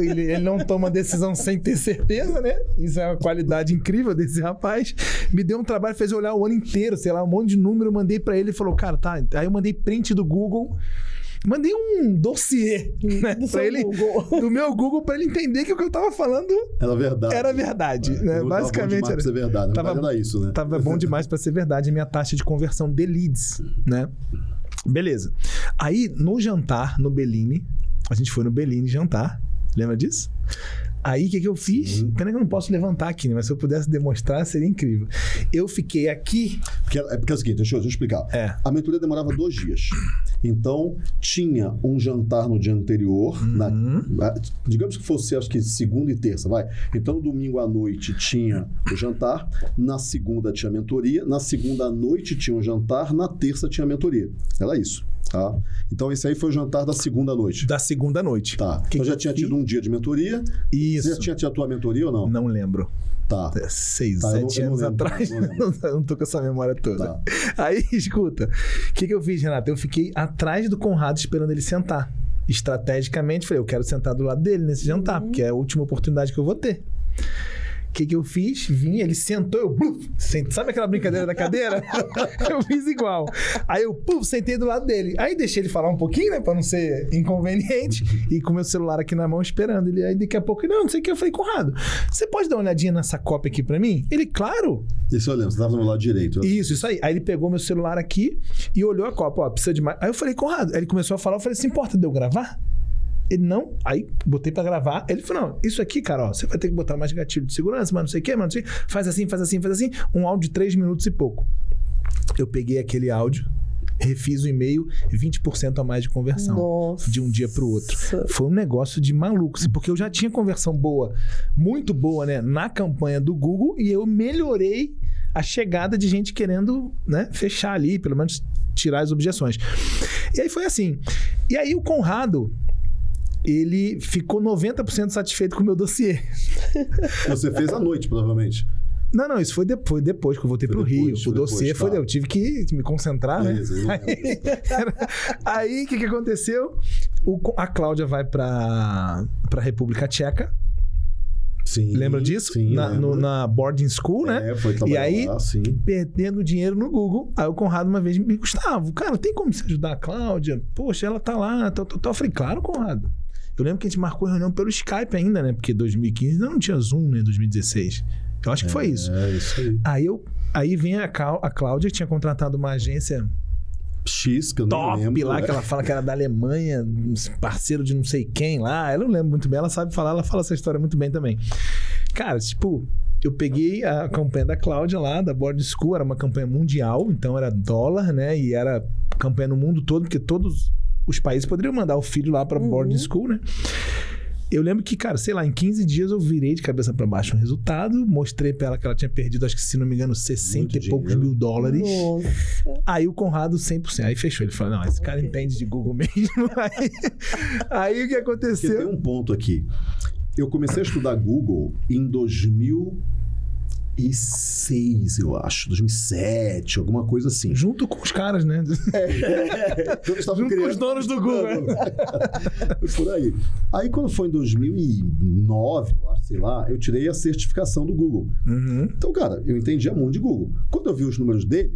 Ele, ele não toma decisão sem ter certeza, né? Isso é uma qualidade incrível desse rapaz. Me deu um trabalho, fez eu olhar o ano inteiro, sei lá, um monte de número. Mandei pra ele e falou, cara, tá. Aí eu mandei print do Google. Mandei um dossiê né, Do ele, do meu Google pra ele entender que o que eu tava falando Era verdade. era verdade. É, né? não tava bom Basicamente demais era. pra ser verdade. Tava- era isso, né? Tava bom demais pra ser verdade a minha taxa de conversão de leads, né? Beleza. Aí, no jantar, no Bellini, a gente foi no Bellini jantar. Lembra disso? Aí, o que, que eu fiz? Sim. Pena que eu não posso levantar aqui, né? Mas se eu pudesse demonstrar, seria incrível. Eu fiquei aqui. Porque, é porque é o seguinte, deixa eu, deixa eu explicar. É. A mentoria demorava dois dias. Então, tinha um jantar no dia anterior. Uhum. na- digamos que fosse, acho que segunda e terça, vai. Então, no domingo à noite tinha o jantar. Na segunda tinha a mentoria. Na segunda à noite tinha o jantar. Na terça tinha a mentoria. Era isso, tá? Então, esse aí foi o jantar da segunda noite. Da segunda noite. Tá. Que então, já tinha tido um dia de mentoria. Isso. Você já tinha tido a tua mentoria ou não? Não lembro. Tá. É, Seis, Tá, não- sete não anos lembro, atrás. não não tô com essa memória toda. Tá. Aí, escuta. O que, que eu fiz, Renato? Eu fiquei atrás do Conrado esperando ele sentar. Estrategicamente, falei, eu quero sentar do lado dele nesse jantar, porque é a última oportunidade que eu vou ter. O que, que eu fiz? Vim, ele sentou, eu. Bluf, sent- Sabe aquela brincadeira da cadeira? eu fiz igual. Aí eu puf, sentei do lado dele. Aí deixei ele falar um pouquinho, né? Pra não ser inconveniente. E com meu celular aqui na mão esperando. Ele, aí daqui a pouco, não, não sei o que. Eu falei, Conrado, você pode dar uma olhadinha nessa cópia aqui pra mim? Ele, claro. Isso eu lembro. Você estava no lado direito. Isso, isso aí. Aí ele pegou meu celular aqui e olhou a copa. Ó, precisa de mais. Aí eu falei, Conrado. Aí ele começou a falar. Eu falei, se importa de eu gravar? Ele não. Aí botei pra gravar. Ele falou: não, isso aqui, cara, ó, você vai ter que botar mais gatilho de segurança, mas não sei o quê, mas não sei. o quê. Faz assim, faz assim, faz assim. Um áudio de 3 minutos e pouco. Eu peguei aquele áudio, refiz o e-mail, 20% a mais de conversão. Nossa. De um dia pro outro. Foi um negócio de maluco, assim, porque eu já tinha conversão boa, muito boa, né, na campanha do Google e eu melhorei a chegada de gente querendo, né, fechar ali, pelo menos tirar as objeções. E aí foi assim. E aí o Conrado, ele ficou 90% satisfeito com o meu dossiê. Você fez à noite, provavelmente. Não, não, isso foi depois, depois que eu voltei Foi pro depois, Rio. foi o dossiê foi. tá. Eu tive que me concentrar, né? Beleza, lembro. Aí, o que, que aconteceu? O a Cláudia vai pra, pra República Tcheca. Sim. Lembra disso? Sim, na, no- na boarding school, né? É, foi trabalhar E aí- lá. Perdendo dinheiro no Google. Aí o Conrado uma vez me Gustavo, cara, tem como você ajudar a Cláudia? Poxa, ela tá lá, tal, tal, tal. Eu falei, claro, Conrado. Eu lembro que a gente marcou a reunião pelo Skype ainda, né? Porque 2015 ainda não tinha Zoom, né? 2016. Eu acho que foi isso. É, isso aí. Aí eu. Aí vem a, Clau- a Cláudia, que tinha contratado uma agência X, que eu não top lembro. lá, é. que ela fala que era da Alemanha, parceiro de não sei quem lá. Eu não lembro muito bem, ela sabe falar, ela fala essa história muito bem também. Cara, tipo, eu peguei a campanha da Cláudia lá, da Board School, era uma campanha mundial, então era dólar, né? E era campanha no mundo todo, porque todos os países poderiam mandar o filho lá pra Uhum. Board School, né? Eu lembro que, cara, sei lá, em 15 dias eu virei de cabeça pra baixo um resultado, mostrei pra ela que ela tinha perdido, acho que se não me engano, 60 Muito e poucos dinheiro. mil dólares. Nossa. Aí o Conrado 100%. Aí fechou. Ele falou: Não, esse cara Ok. entende de Google mesmo. Aí, aí o que Porque tem aconteceu? um ponto aqui. Eu comecei a estudar Google em 2006, eu acho. 2007, alguma coisa assim. Junto com os caras, né? Estava Junto com criando- os donos do Google. Por aí. Aí, quando foi em 2009, eu acho, sei lá, eu tirei a certificação do Google. Uhum. Então, cara, eu entendia muito de Google. Quando eu vi os números dele,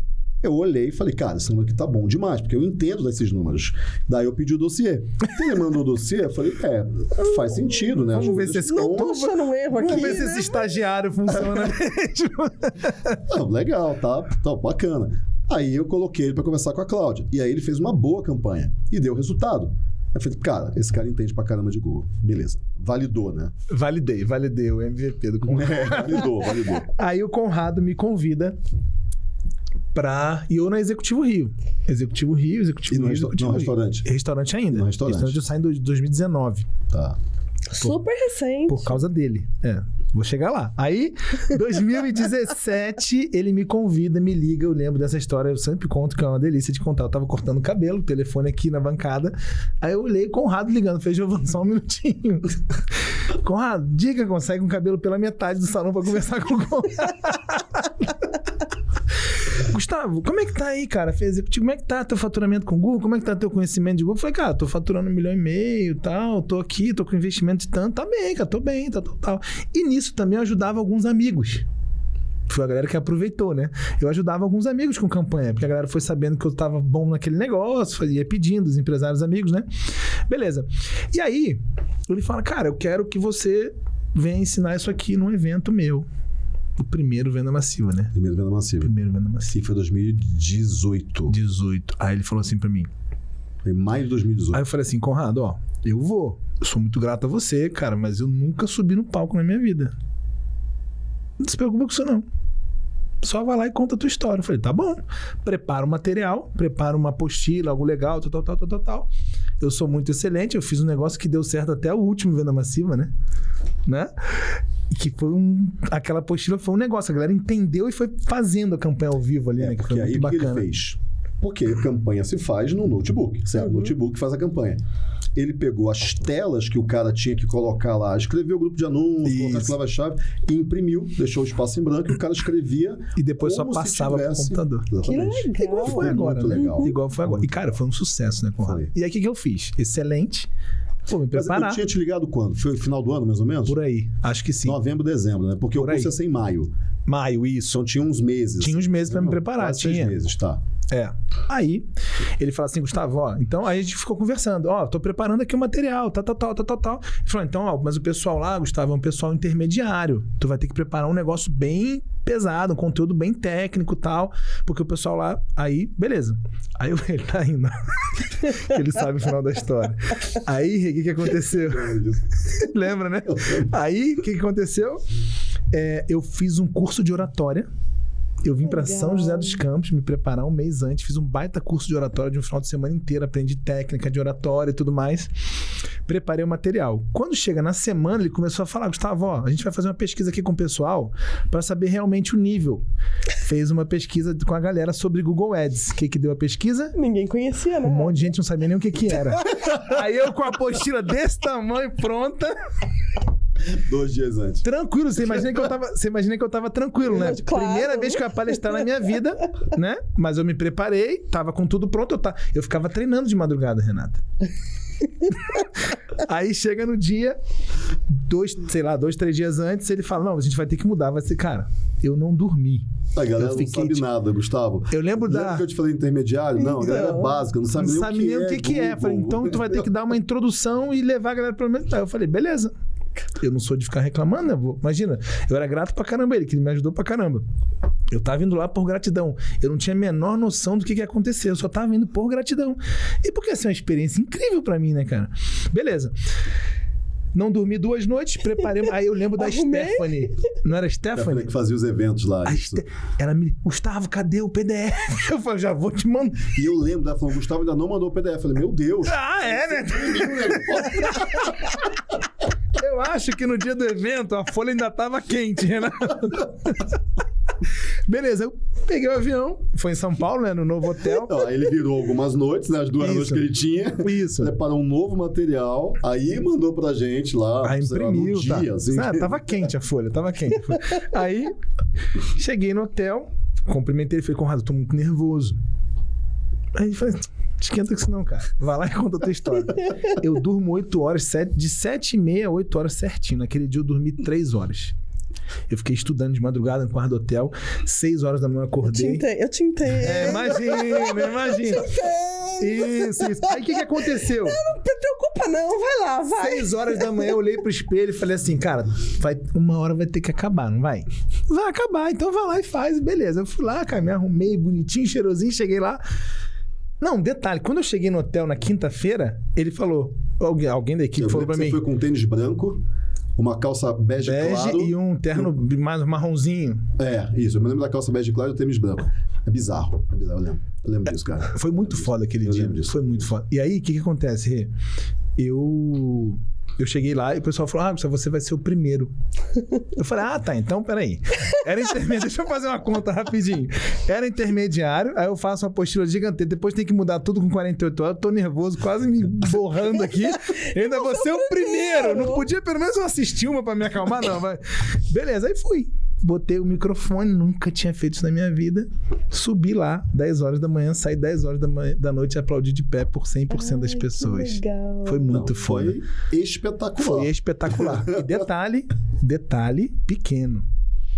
Eu olhei e falei, cara, esse número aqui tá bom demais, porque eu entendo desses números. Daí eu pedi o dossiê. Ele mandou o dossiê, eu falei, é, faz sentido, né? Vamos As ver se esse- estão- Tô achando um erro aqui. Vamos ver se né? esse estagiário funciona mesmo. Não, legal, tá, tá bacana. Aí eu coloquei ele pra conversar com a Cláudia. E aí ele fez uma boa campanha e deu resultado. Eu falei, cara, esse cara entende pra caramba de Google. Beleza. Validou, né? validei, validei o MVP do Conrado. É, validou, validou. Aí o Conrado me convida pra. E eu na Executivo Rio. Executivo Rio, Executivo E no, Rio. resta- Executivo no Rio. restaurante? Restaurante ainda. No restaurante. eu saio em 2019. Tá. Super recente. Por causa dele. É. Vou chegar lá. Aí, 2017, ele me convida, me liga. Eu lembro dessa história, eu sempre conto que é uma delícia de contar. Eu tava cortando o cabelo, o telefone aqui na bancada. Aí eu olhei Conrado ligando. Falei, Giovanni, só um minutinho. Conrado, diga, consegue um cabelo pela metade do salão pra conversar com o Conrado. Gustavo, como é que tá aí, cara? Fez executivo, como é que tá teu faturamento com o Google? Como é que tá teu conhecimento de Google? Eu falei, cara, tô faturando um milhão e meio tal, tô aqui, tô com investimento de tanto, tá bem, cara, tô bem, tá total. E nisso também eu ajudava alguns amigos. Foi a galera que aproveitou, né? Eu ajudava alguns amigos com campanha, porque a galera foi sabendo que eu tava bom naquele negócio, ia pedindo, os empresários amigos, né? Beleza. E aí, ele fala, cara, eu quero que você venha ensinar isso aqui num evento meu. O primeiro venda massiva, né? Primeiro venda massiva. Primeiro venda massiva. Sim, foi 2018. 18. Aí ele falou assim pra mim. Foi maio de 2018. Aí eu falei assim, Conrado, ó, eu vou. Eu sou muito grato a você, cara, mas eu nunca subi no palco na minha vida. Não se preocupa com isso, não. Só vai lá e conta a tua história. Eu falei, tá bom. Prepara o material, prepara uma apostila, algo legal, tal, tal, tal, tal, tal. Eu sou muito excelente, eu fiz um negócio que deu certo até o último Venda Massiva, né? Né? E que foi um. Aquela apostila foi um negócio. A galera entendeu e foi fazendo a campanha ao vivo ali, É, né? Que foi aí muito o que ele bacana. fez? Porque a campanha se faz no notebook, certo? O notebook faz a campanha. Ele pegou as telas que o cara tinha que colocar lá, escreveu o grupo de anúncios, colocar as palavras-chave e imprimiu, deixou o espaço em branco e o cara escrevia. E depois só passava pro tivesse- computador. Exatamente. Que legal. Igual foi agora, muito né? legal. Igual foi agora. E, cara, foi um sucesso, né, Conrado? Foi. E aí, o que, que eu fiz? Excelente. Pô, me Mas preparar. eu tinha te ligado quando? Foi final do ano, mais ou menos? Por aí. Acho que sim. Novembro, dezembro, né? Porque Por o curso aí. ia ser em maio. Maio, isso. Então tinha uns meses. Tinha uns meses pra me preparar, quase tinha. meses, tá. É. Aí, ele fala assim, Gustavo, ó, então aí a gente ficou conversando, ó, tô preparando aqui o material, tal, tal, tal, tal, tal, tal. Ele falou, então, ó, mas o pessoal lá, Gustavo, é um pessoal intermediário. Tu vai ter que preparar um negócio bem pesado, um conteúdo bem técnico e tal, porque o pessoal lá, aí, beleza. Aí eu- ele tá indo. ele sabe o final da história. Aí, o que que aconteceu? Lembra, né? Aí, o que, que aconteceu? É, eu fiz um curso de oratória. Eu vim pra Legal. São José dos Campos me preparar um mês antes, fiz um baita curso de oratória de um final de semana inteiro, aprendi técnica de oratória e tudo mais. Preparei o material. Quando chega na semana, ele começou a falar: Gustavo, ó, a gente vai fazer uma pesquisa aqui com o pessoal pra saber realmente o nível. Fez uma pesquisa com a galera sobre Google Ads. O que, que deu a pesquisa? Ninguém conhecia, né? Um monte de gente não sabia nem o que, que era. Aí eu com a apostila desse tamanho pronta, Dois dias antes. tranquilo. Você imagina que eu tava, você imagina que eu tava tranquilo, né? Claro. Primeira vez que eu ia palestrar na minha vida, né? Mas eu me preparei, tava com tudo pronto. Eu, tá, eu ficava treinando de madrugada, Renata. Aí chega no dia, dois, sei lá, dois, três dias antes, ele fala: Não, a gente vai ter que mudar. Vai ser, cara, eu não dormi. A galera Eu não fiquei, sabe tipo- nada, Gustavo. Eu lembro Lembra da. que eu te falei intermediário? Não, a galera é básica, não sabe não nem sabe o que nem é. o que, que é. Google. Falei, então tu vai ter que dar uma introdução e levar a galera pelo menos. Aí eu falei, beleza. Eu não sou de ficar reclamando, né? Imagina, eu era grato pra caramba ele, que ele me ajudou pra caramba. Eu tava indo lá por gratidão. Eu não tinha a menor noção do que, que ia acontecer. Eu só tava indo por gratidão. E porque assim, é uma experiência incrível pra mim, né, cara? Beleza. Não dormi duas noites, preparei. Aí eu lembro da. Stephanie. Não era a Stephanie? que fazia os eventos lá. Ste- Ela me. Gustavo, cadê o PDF? Eu falei, já vou te mandar. E eu lembro dela falando, Gustavo ainda não mandou o PDF. Eu falei, meu Deus. Ah, é, né? Eu acho que no dia do evento a folha ainda tava quente, Renato. Beleza, eu peguei o avião, foi em São Paulo, né? No novo hotel. Aí ele virou algumas noites, né? As duas Isso. noites que ele tinha. Isso. Preparou um novo material, aí mandou pra gente lá. Aí lá, no imprimiu, tá? dia, assim. Ah, tava quente a folha, tava quente. Aí, cheguei no hotel, cumprimentei ele, falei, Conrado, tô muito nervoso. Aí ele falou, esquenta com isso não, cara. Vai lá e conta a tua história. Eu durmo 8 horas, sete- de 7 e meia a 8 horas certinho. Naquele dia eu dormi 3 horas. Eu fiquei estudando de madrugada no quarto do hotel. Seis horas da manhã eu Te acordei. entendo, eu te entendo. É, imagina, imagina. Entendo. Isso, isso. Aí o que, que aconteceu? Não te preocupa, não. Vai lá, vai. Seis horas da manhã eu olhei pro espelho e falei assim, cara, vai, uma hora vai ter que acabar, não vai? Vai acabar, então vai lá e faz, beleza. Eu fui lá, cara, me arrumei bonitinho, cheirosinho, cheguei lá. Não, detalhe, quando eu cheguei no hotel na quinta-feira, ele falou, alguém, alguém da equipe Eu falou pra mim, você foi com um tênis branco, uma calça bege, bege claro. e um terno mais marronzinho. É, isso. Eu me lembro da calça bege claro e o tênis branco. É bizarro. É bizarro, eu lembro. Eu lembro disso, cara. Foi muito foda aquele Eu dia. Foi muito foda. E aí, o que, que acontece, Rê? Eu. Eu cheguei lá e o pessoal falou: Ah, você vai ser o primeiro. Eu falei: Ah, tá, então peraí. Era intermediário. Deixa eu fazer uma conta rapidinho. Era intermediário, aí eu faço uma apostila gigantesca. Depois tem que mudar tudo com 48 horas. Eu tô nervoso, quase me borrando aqui. Eu ainda vou ser o primeiro. Não podia pelo menos eu assistir uma pra me acalmar, não. Vai. Beleza, aí fui. Botei o microfone, nunca tinha feito isso na minha vida. Subi lá, 10 horas da manhã, saí 10 horas da, manhã, da noite e aplaudi de pé por 100% das Ai, que pessoas. legal. Foi muito Não, foda. Foi espetacular. Foi espetacular. E detalhe, detalhe pequeno.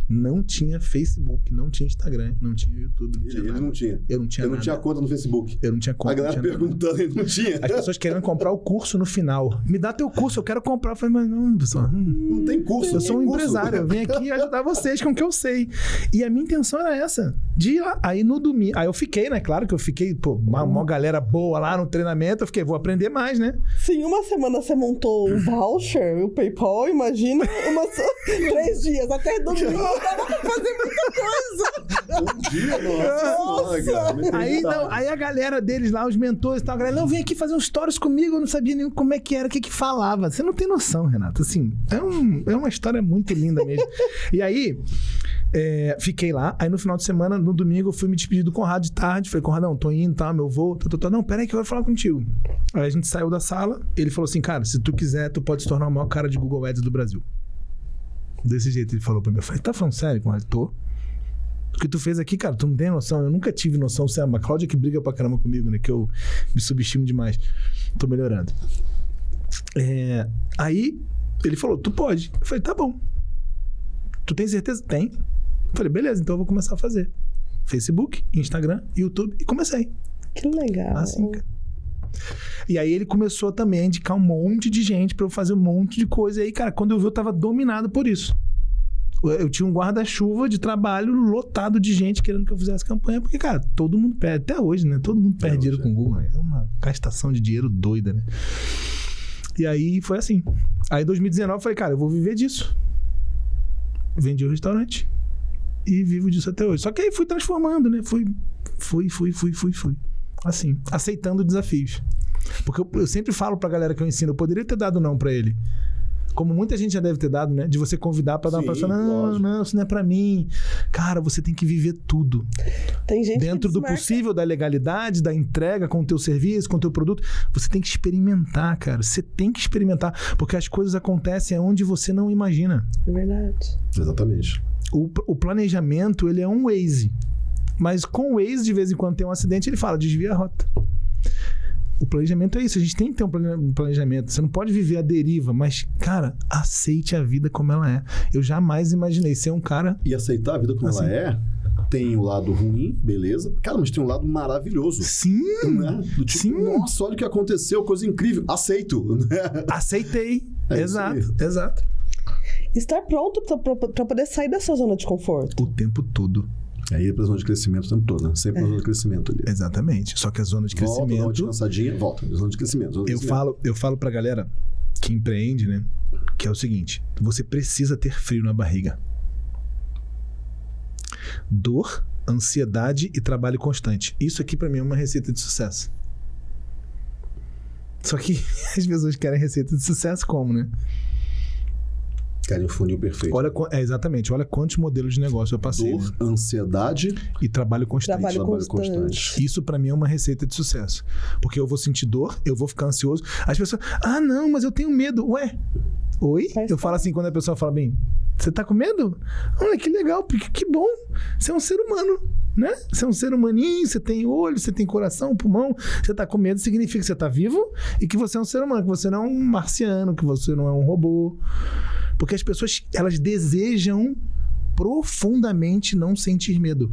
Não tinha Facebook, não tinha Instagram, não tinha YouTube, não Ele, tinha ele nada. não tinha. Eu não tinha Ele não nada. tinha conta no Facebook. Eu não tinha conta. a galera tinha nada. perguntando, ele não tinha. As pessoas querendo comprar o curso no final. Me dá teu curso, eu quero comprar. Eu falei, mas não, pessoal. hum, Não tem curso. Eu sou um curso. empresário, eu vim aqui ajudar vocês com o que eu sei. E a minha intenção era essa, de ir lá. Aí no domingo, aí eu fiquei, né? Claro que eu fiquei, pô, uma, uma galera boa lá no treinamento, eu fiquei, vou aprender mais, né? Se em uma semana você montou o voucher, o PayPal, imagina umas três dias. Até domingo dava pra fazer muita coisa. Um dia, nossa. Nossa. senhora, cara, Aí, não, aí a galera deles lá, os mentores e tal, a galera, não, vem aqui fazer uns stories comigo, eu não sabia nem como é que era, o que que falava. Você não tem noção, Renato. Assim, é, um, é uma história muito linda mesmo. e aí, é, fiquei lá, aí no final de semana, no domingo, eu fui me despedir do Conrado de tarde. Falei, Conradão, tô indo, tá? Meu voo, tô, tô, tô. Não, peraí que eu quero falar contigo. Aí a gente saiu da sala, ele falou assim, cara, se tu quiser, tu pode se tornar o maior cara de Google Ads do Brasil. Desse jeito ele falou pra mim. Eu falei, tá falando sério, Conrado? Tô. O que tu fez aqui, cara, tu não tem noção. Eu nunca tive noção. Você é uma Cláudia que briga pra caramba comigo, né? Que eu me subestimo demais. Tô melhorando. É, aí ele falou, tu pode. Eu falei, tá bom. Tu tem certeza? Tem. Eu falei, beleza, então eu vou começar a fazer. Facebook, Instagram, YouTube. E comecei. Que legal. Assim, cara. E aí ele começou também a indicar um monte de gente pra eu fazer um monte de coisa. E aí, cara, quando eu vi, eu tava dominado por isso. Eu- tinha um guarda-chuva de trabalho lotado de gente querendo que eu fizesse campanha, porque, cara, todo mundo perde, até hoje, né? Todo mundo perde dinheiro com o Google. né? É uma gastação de dinheiro doida, né? E aí foi assim. Aí em 2019 eu falei, cara, eu vou viver disso. Vendi o restaurante e vivo disso até hoje. Só que aí fui transformando, né? Fui, fui, fui, fui, fui, fui. Assim, aceitando desafios. Porque eu, eu sempre falo pra galera que eu ensino, eu poderia ter dado não pra ele. Como muita gente já deve ter dado, né? De você convidar pra dar uma Sim, palestra. Não, lógico. não, isso não é pra mim. Cara, você tem que viver tudo. Tem gente Dentro que do possível, da legalidade, da entrega com o teu serviço, com o teu produto. Você tem que experimentar, cara. Você tem que experimentar. Porque as coisas acontecem onde você não imagina. É verdade. Exatamente. O, o planejamento, ele é um Waze. Mas com o Waze, de vez em quando tem um acidente, ele fala, desvia a rota. O planejamento é isso. A gente tem que ter um plane- planejamento. Você não pode viver a deriva, mas, cara, aceite a vida como ela é. Eu jamais imaginei ser um cara. E aceitar a vida como Assim. ela é, tem o lado ruim, beleza. Cara, mas tem um lado maravilhoso. Sim, Né? Do tipo, Sim. nossa, olha o que aconteceu, coisa incrível. Aceito. Né? aceitei. É exato, exato. Estar pronto pra poder sair da sua zona de conforto. O tempo todo. Aí é pra zona de crescimento o tempo todo, né? Sempre na zona de crescimento ali. Exatamente. Só que a zona de Volta, crescimento. descansadinha, volta. Zona de crescimento. Zona de Eu crescimento. falo, eu falo pra galera que empreende, né? Que é o seguinte: você precisa ter frio na barriga. Dor, ansiedade e trabalho constante. Isso aqui pra mim é uma receita de sucesso. Só que as pessoas querem receita de sucesso como, né? Querem o funil perfeito. Olha, é, exatamente. Olha quantos modelos de negócio eu passei. Dor, ansiedade, E trabalho constante. Trabalho trabalho constante. constante. Isso pra mim é uma receita de sucesso. Porque eu vou sentir dor, eu vou ficar ansioso. As pessoas, ah, não, mas eu tenho medo. Ué, oi? Faz eu falo assim quando a pessoa fala bem, você tá com medo? Olha que legal, porque que bom. Você é um ser humano, né? Você é um ser humaninho, você tem olho, você tem coração, pulmão. Você tá com medo significa que você tá vivo e que você é um ser humano, que você não é um marciano, que você não é um robô. Porque as pessoas, elas desejam profundamente não sentir medo.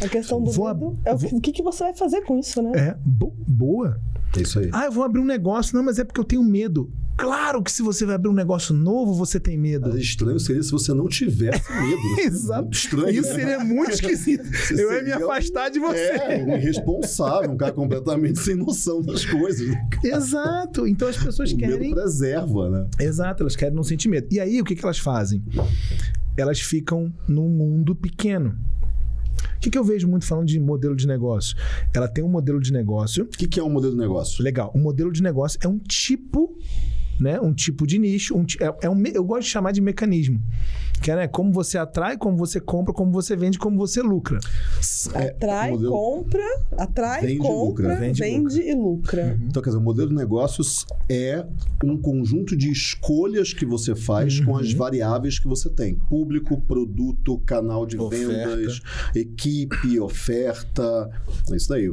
A questão do Vou medo é o que, vou- o que, que você vai fazer com isso, né? É, bo- boa. É isso aí. Ah, eu vou abrir um negócio. Não, mas é porque eu tenho medo. Claro que se você vai abrir um negócio novo, você tem medo. Mas estranho seria se você não tivesse medo. né? Exato. Estranho. Isso né? seria muito esquisito. Você Eu ia me seria um- afastar de você. É, um irresponsável, um cara completamente sem noção das coisas. né? Exato. Então as pessoas O medo querem. preserva, né? Exato, elas querem não sentir medo. E aí, o que, que elas fazem? Elas ficam num mundo pequeno. O que, que eu vejo muito falando de modelo de negócio? Ela tem um modelo de negócio. O que, que é um modelo de negócio? Legal. O modelo de negócio é um tipo, né? Um tipo de nicho. Um, é, é um, eu gosto de chamar de mecanismo. Que é né, como você atrai, como você compra, como você vende, como você lucra. É, Atrai, o modelo- compra, atrai, Vende compra, lucra. Vende vende, e e lucra. Então, quer dizer, o modelo de negócios é um conjunto de escolhas que você faz com as variáveis que você tem: público, produto, canal de Oferta. vendas, equipe, oferta. É isso daí.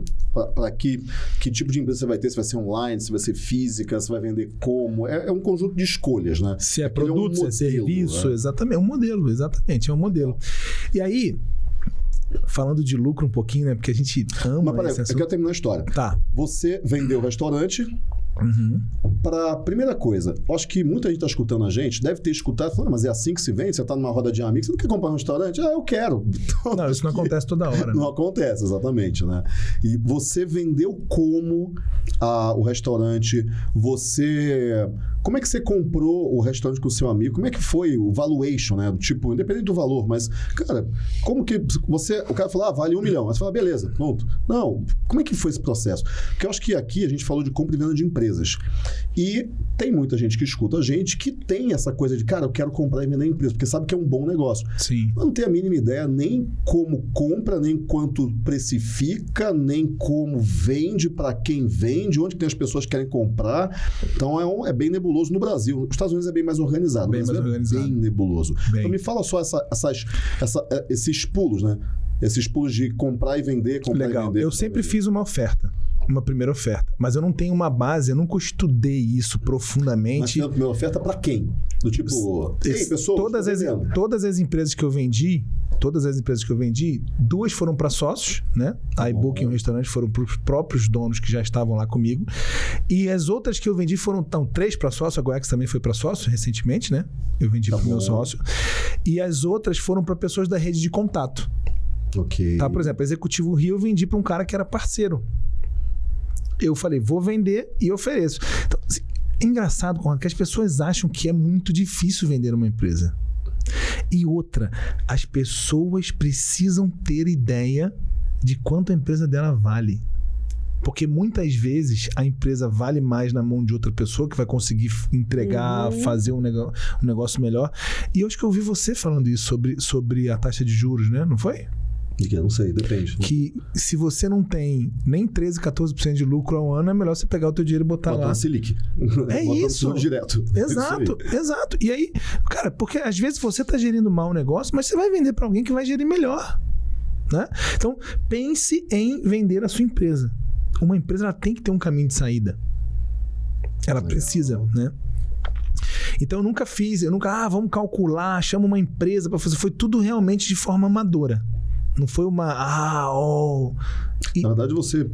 Para que, que tipo de empresa você vai ter? Se vai ser online, se vai ser física, se vai vender como. É, é um conjunto de escolhas, né? Se é Aquele é um produto, se é modelo, serviço, né? exatamente. É um modelo, exatamente. É um modelo. E aí, falando de lucro um pouquinho, né? Porque a gente ama Mas peraí, esse eu quero terminar a história. Tá. Você vendeu o restaurante, Uhum. para primeira coisa, acho que muita gente está escutando a gente, deve ter escutado, falando, mas é assim que se vende? Você está numa roda de amigos, você não quer comprar um restaurante? Ah, eu quero. Então, Não, isso não acontece toda hora. né? Não acontece, exatamente, né? E você vendeu como ah, o restaurante? Você... Como é que você comprou o restaurante com o seu amigo? Como é que foi o valuation, né? Tipo, independente do valor, mas, cara, como que você... O cara falou, ah, vale um milhão. Aí você fala, beleza, pronto. Não, como é que foi esse processo? Porque eu acho que aqui a gente falou de compra e venda de empresas. E tem muita gente que escuta a gente que tem essa coisa de, cara, eu quero comprar e vender empresa, porque sabe que é um bom negócio. Sim. Mas não tem a mínima ideia nem como compra, nem quanto precifica, nem como vende, para quem vende, onde que tem as pessoas que querem comprar. Então é, um- é bem nebuloso no Brasil. Os Estados Unidos é bem mais organizado. Bem mais é organizado. bem nebuloso. Bem. Então me fala só essa- essas, essa- eh, esses pulos, né? Esses pulos de comprar e vender, comprar e Legal. vender. Eu e sempre vender. fiz uma oferta. Uma primeira oferta. Mas eu não tenho uma base, eu nunca estudei isso Mas profundamente. tem a primeira oferta para quem? Do tipo, Esse- pessoal, todas, as, todas as empresas que eu vendi, todas as empresas que eu vendi, duas foram para sócios, né? A iBook e um restaurante foram para os próprios donos que já estavam lá comigo. E as outras que eu vendi foram então, três para sócio, a Goex também foi para sócio recentemente, né? Eu vendi Tá para o meu sócio. E as outras foram para pessoas da rede de contato. Ok. Tá? Por exemplo, Executivo Rio eu vendi para um cara que era parceiro. Eu falei, vou vender e ofereço. Então, é engraçado, Conrado, que as pessoas acham que é muito difícil vender uma empresa. E outra, as pessoas precisam ter ideia de quanto a empresa dela vale. Porque muitas vezes a empresa vale mais na mão de outra pessoa que vai conseguir entregar, Uhum. fazer um, nego- um negócio melhor. E eu acho que eu ouvi você falando isso sobre, sobre a taxa de juros, né? Não foi? Que? Não sei, depende. que se você não tem nem 13, 14% de lucro ao ano, é melhor você pegar o teu dinheiro e botar Bota lá. na Selic. É Bota isso. Direto. É isso aí. Exato, exato. E aí, cara, porque às vezes você tá gerindo mal o negócio, mas você vai vender para alguém que vai gerir melhor. Né? Então, pense em vender a sua empresa. Uma empresa ela tem que ter um caminho de saída. Ela Legal. precisa, né? Então eu nunca fiz, eu nunca, ah, vamos calcular, chama uma empresa para fazer. Foi tudo realmente de forma amadora. Não foi uma, ah, oh. E- Na verdade, você.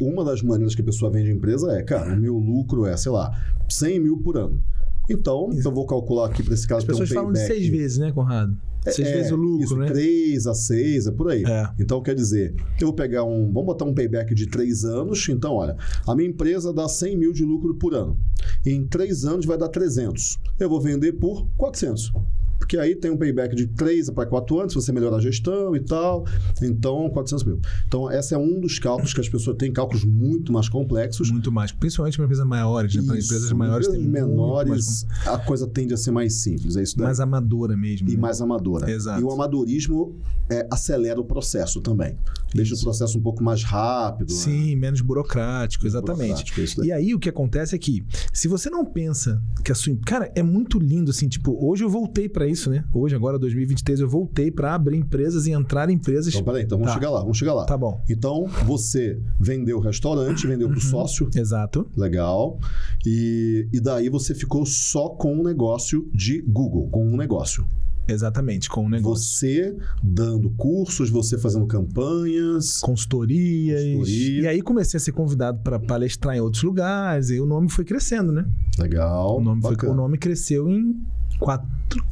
Uma das maneiras que a pessoa vende empresa é, cara, o meu lucro é, sei lá, 100 mil por ano. Então, eu vou calcular aqui para esse cara As ter um pessoas falam de seis vezes, né, Conrado? Seis É, vezes o lucro, isso, né? 3 a 6, é por aí. É. Então, quer dizer, eu vou pegar um. Vamos botar um payback de 3 anos. Então, olha, a minha empresa dá 100 mil de lucro por ano. Em 3 anos vai dar 300. Eu vou vender por 400. Porque aí tem um payback de 3 para 4 anos, se você melhorar a gestão e tal. Então, 400 mil. Então, esse é um dos cálculos que as pessoas têm cálculos muito mais complexos. Muito mais. Principalmente para empresas maiores, né? Para empresas maiores tem empresas muito menores, a coisa tende a ser mais simples. É isso daí. mais, amadora mesmo. e né? mais amadora. Exato. E o amadorismo é, acelera o processo também. Deixa Isso. o processo um pouco mais rápido. né? Sim, menos burocrático, exatamente. Burocrático, é. E aí o que acontece é que, se você não pensa que a sua. Cara, é muito lindo assim, tipo, hoje eu voltei para isso isso, né? Hoje, agora, 2023, eu voltei para abrir empresas e entrar em empresas. Então, peraí, então vamos Tá. chegar lá, vamos chegar lá. Tá bom. Então, você vendeu o restaurante, vendeu Uhum. pro sócio, Exato. legal. E, e daí você ficou só com um negócio de Google, com um negócio. Exatamente, com o negócio. Você dando cursos, você fazendo campanhas. Consultorias. Consultoria. E aí comecei a ser convidado para palestrar em outros lugares. E o nome foi crescendo, né? Legal. O nome, foi, o nome cresceu em quatro,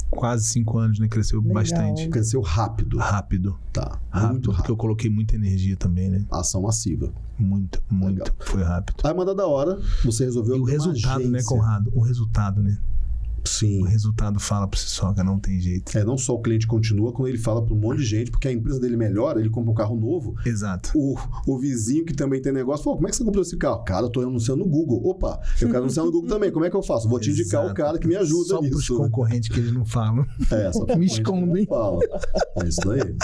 quase cinco anos, né? Cresceu Legal. bastante. Cresceu rápido. Rápido. Tá. Rápido. Muito Porque rápido. eu coloquei muita energia também, né? Ação massiva. Muito, muito. Legal. Foi rápido. Aí, uma da hora, você resolveu E o resultado, né. Conrado? O resultado, né? Sim. O resultado fala por si só, que não tem jeito. É, não só o cliente continua, quando ele fala para um monte de gente, porque a empresa dele melhora, ele compra um carro novo. Exato. O, o vizinho que também tem negócio, falou, como é que você comprou esse carro? Cara, eu tô anunciando no Google. Opa, eu quero anunciar no Google também. Como é que eu faço? Vou te indicar o cara que me ajuda Só pros nisso. né? concorrentes que eles não falam. É, só Me não escondem. Fala. É isso daí.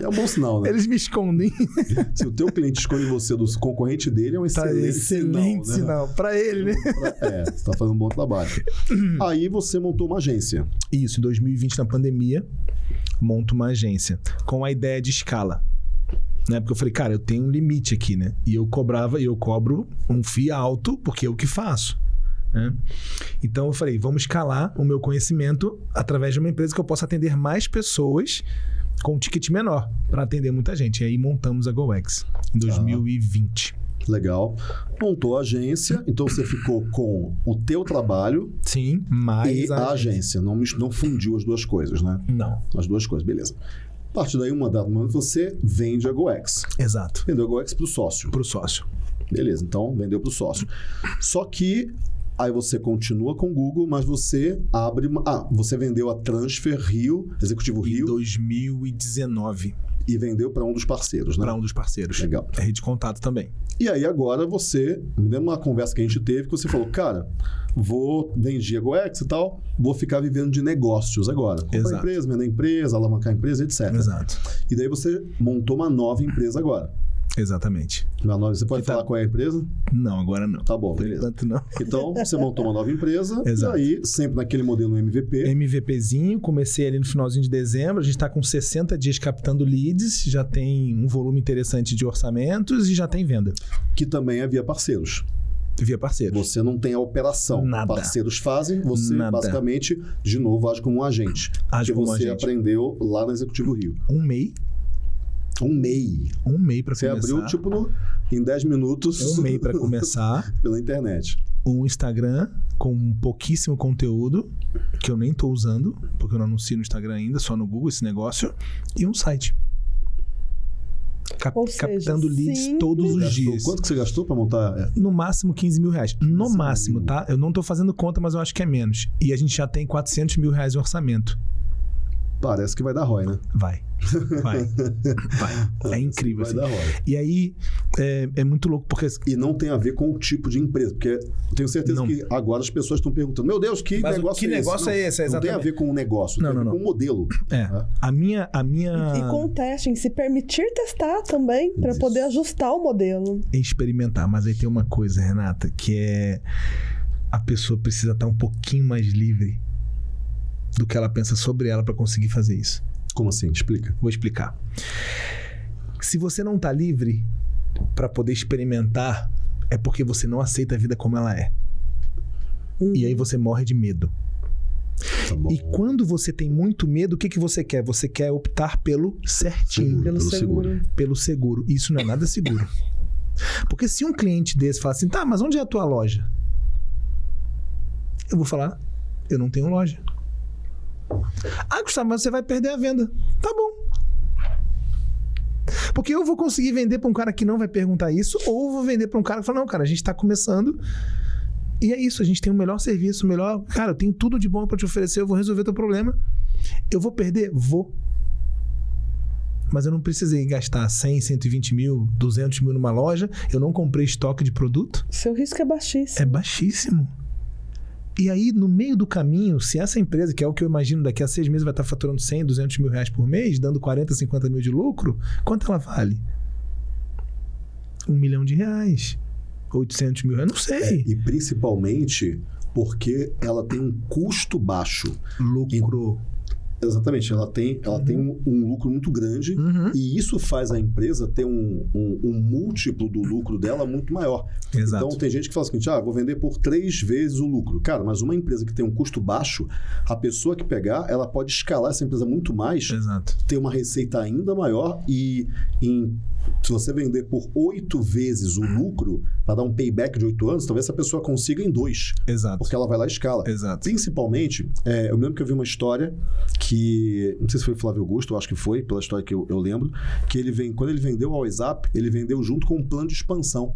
É um bom sinal, né? Eles me escondem. Se o teu cliente esconde você do concorrente dele, é um Tá excelente, excelente sinal, né? sinal. Pra ele, né? É, você tá fazendo um bom trabalho. Aí você montou uma agência. Isso, em 2020, na pandemia, monto uma agência com a ideia de escala. Né? Porque eu falei, cara, eu tenho um limite aqui, né? E eu cobrava, e eu cobro um FII alto, porque é o que faço. né? Então eu falei, vamos escalar o meu conhecimento através de uma empresa que eu possa atender mais pessoas com um ticket menor, para atender muita gente. E aí montamos a GoEx em 2020. Legal. Montou a agência, então você ficou com o teu trabalho Sim, mais e a agência. Não, não fundiu as duas coisas, né? Não, As duas coisas, beleza. A partir daí, uma data momento, você vende a GoEx. exato. Vendeu a GoEx para o sócio. Para o sócio. Beleza, então vendeu para o sócio. Só que aí você continua com o Google, mas você abre uma... Ah, você vendeu a Transfer Rio, Executivo Em Rio, 2019, e vendeu para um dos parceiros, né? para um dos parceiros. Legal. A rede de contato também. E aí agora você, me lembro uma conversa que a gente teve, que você falou, cara, vou vendi a GoEx e tal, vou ficar vivendo de negócios agora. Comprar Exato. empresa, vender empresa, alavancar a empresa, etc. Exato. E daí você montou uma nova empresa agora. Exatamente. Uma nova, você pode Que tá- falar qual é a empresa? Não, agora não. Tá bom, beleza. enquanto não. Então, você montou uma nova empresa, Exato. e aí, sempre naquele modelo MVP, MVPzinho, comecei ali no finalzinho de dezembro. A gente está com 60 dias captando leads, já tem um volume interessante de orçamentos e já tem venda que também é via parceiros. via parceiros. Você não tem a operação. Nada. Parceiros fazem, você Nada. basicamente, de novo, age como um agente. Age que como você agente. aprendeu lá no Executivo Rio. Um MEI, Um MEI. um MEI para Você começar. abriu, tipo, no, em 10 minutos. Um MEI para começar. pela internet. um Instagram com pouquíssimo conteúdo, que eu nem tô usando, porque eu não anuncio no Instagram ainda, só no Google esse negócio, e um site. Cap- seja, captando leads simples. todos os dias. Quanto que você gastou para montar? É, No máximo 15 mil reais. No 15 máximo, mil. tá? Eu não tô fazendo conta, mas eu acho que é menos. E a gente já tem 400 mil reais em orçamento. Parece que vai dar ROI, né? Vai. Vai. Vai. É incrível, Vai assim. dar ROI. E aí, é, é muito louco, porque... E não tem a ver com o tipo de empresa, porque eu tenho certeza Não. que agora as pessoas estão perguntando: Meu Deus, que Mas o- negócio que é esse? negócio Não, é esse? É Não tem a exatamente. ver com o negócio, Não, tem a ver não, com o modelo. É. A minha... A minha... E com testing, se permitir testar também, para poder ajustar o modelo. experimentar. Mas aí tem uma coisa, Renata, que é a pessoa precisa estar um pouquinho mais livre do que ela pensa sobre ela para conseguir fazer isso. Como assim? Explica. Vou explicar. Se você não tá livre para poder experimentar, é porque você não aceita a vida como ela é. E aí você morre de medo. Tá. E quando você tem muito medo, o que, que você quer? Você quer optar pelo certinho Seguro. Pelo, Pelo seguro. seguro. pelo seguro. Isso não é nada seguro. Porque se um cliente desse fala assim, tá, mas onde é a tua loja? Eu vou falar, eu não tenho loja. Ah, Gustavo, mas você vai perder a venda. Tá bom. Porque eu vou conseguir vender para um cara que não vai perguntar isso, ou eu vou vender para um cara que fala, não, cara, a gente tá começando. E é isso, a gente tem o melhor serviço, o melhor. Cara, eu tenho tudo de bom para te oferecer, eu vou resolver teu problema. Eu vou perder? Vou mas eu não precisei gastar 100, 120 mil, 200 mil numa loja. Eu não comprei estoque de produto. Seu risco é baixíssimo. É baixíssimo. E aí, no meio do caminho, se essa empresa, que é o que eu imagino, daqui a seis meses vai estar faturando 100, 200 mil reais por mês, dando 40, 50 mil de lucro, quanto ela vale? Um milhão de reais. 800 mil reais, não sei. E principalmente porque ela tem um custo baixo. Lucro. Exatamente, ela tem, ela tem um, um lucro muito grande Uhum. e isso faz a empresa ter um, um- um múltiplo do lucro dela muito maior. Exato. Então tem gente que fala seguinte: ah, vou vender por três vezes o lucro. Cara, mas uma empresa que tem um custo baixo, a pessoa que pegar, ela pode escalar essa empresa muito mais, Exato. ter uma receita ainda maior e em- se você vender por oito vezes o lucro, para dar um payback de oito anos, talvez essa pessoa consiga em dois, Exato. porque ela vai lá e escala. Exato. Principalmente, é, eu lembro que eu vi uma história que. Não sei se foi o Flávio Augusto, eu acho que foi, pela história que eu, eu lembro, que ele vem, quando ele vendeu ao WhatsApp, ele vendeu junto com um plano de expansão.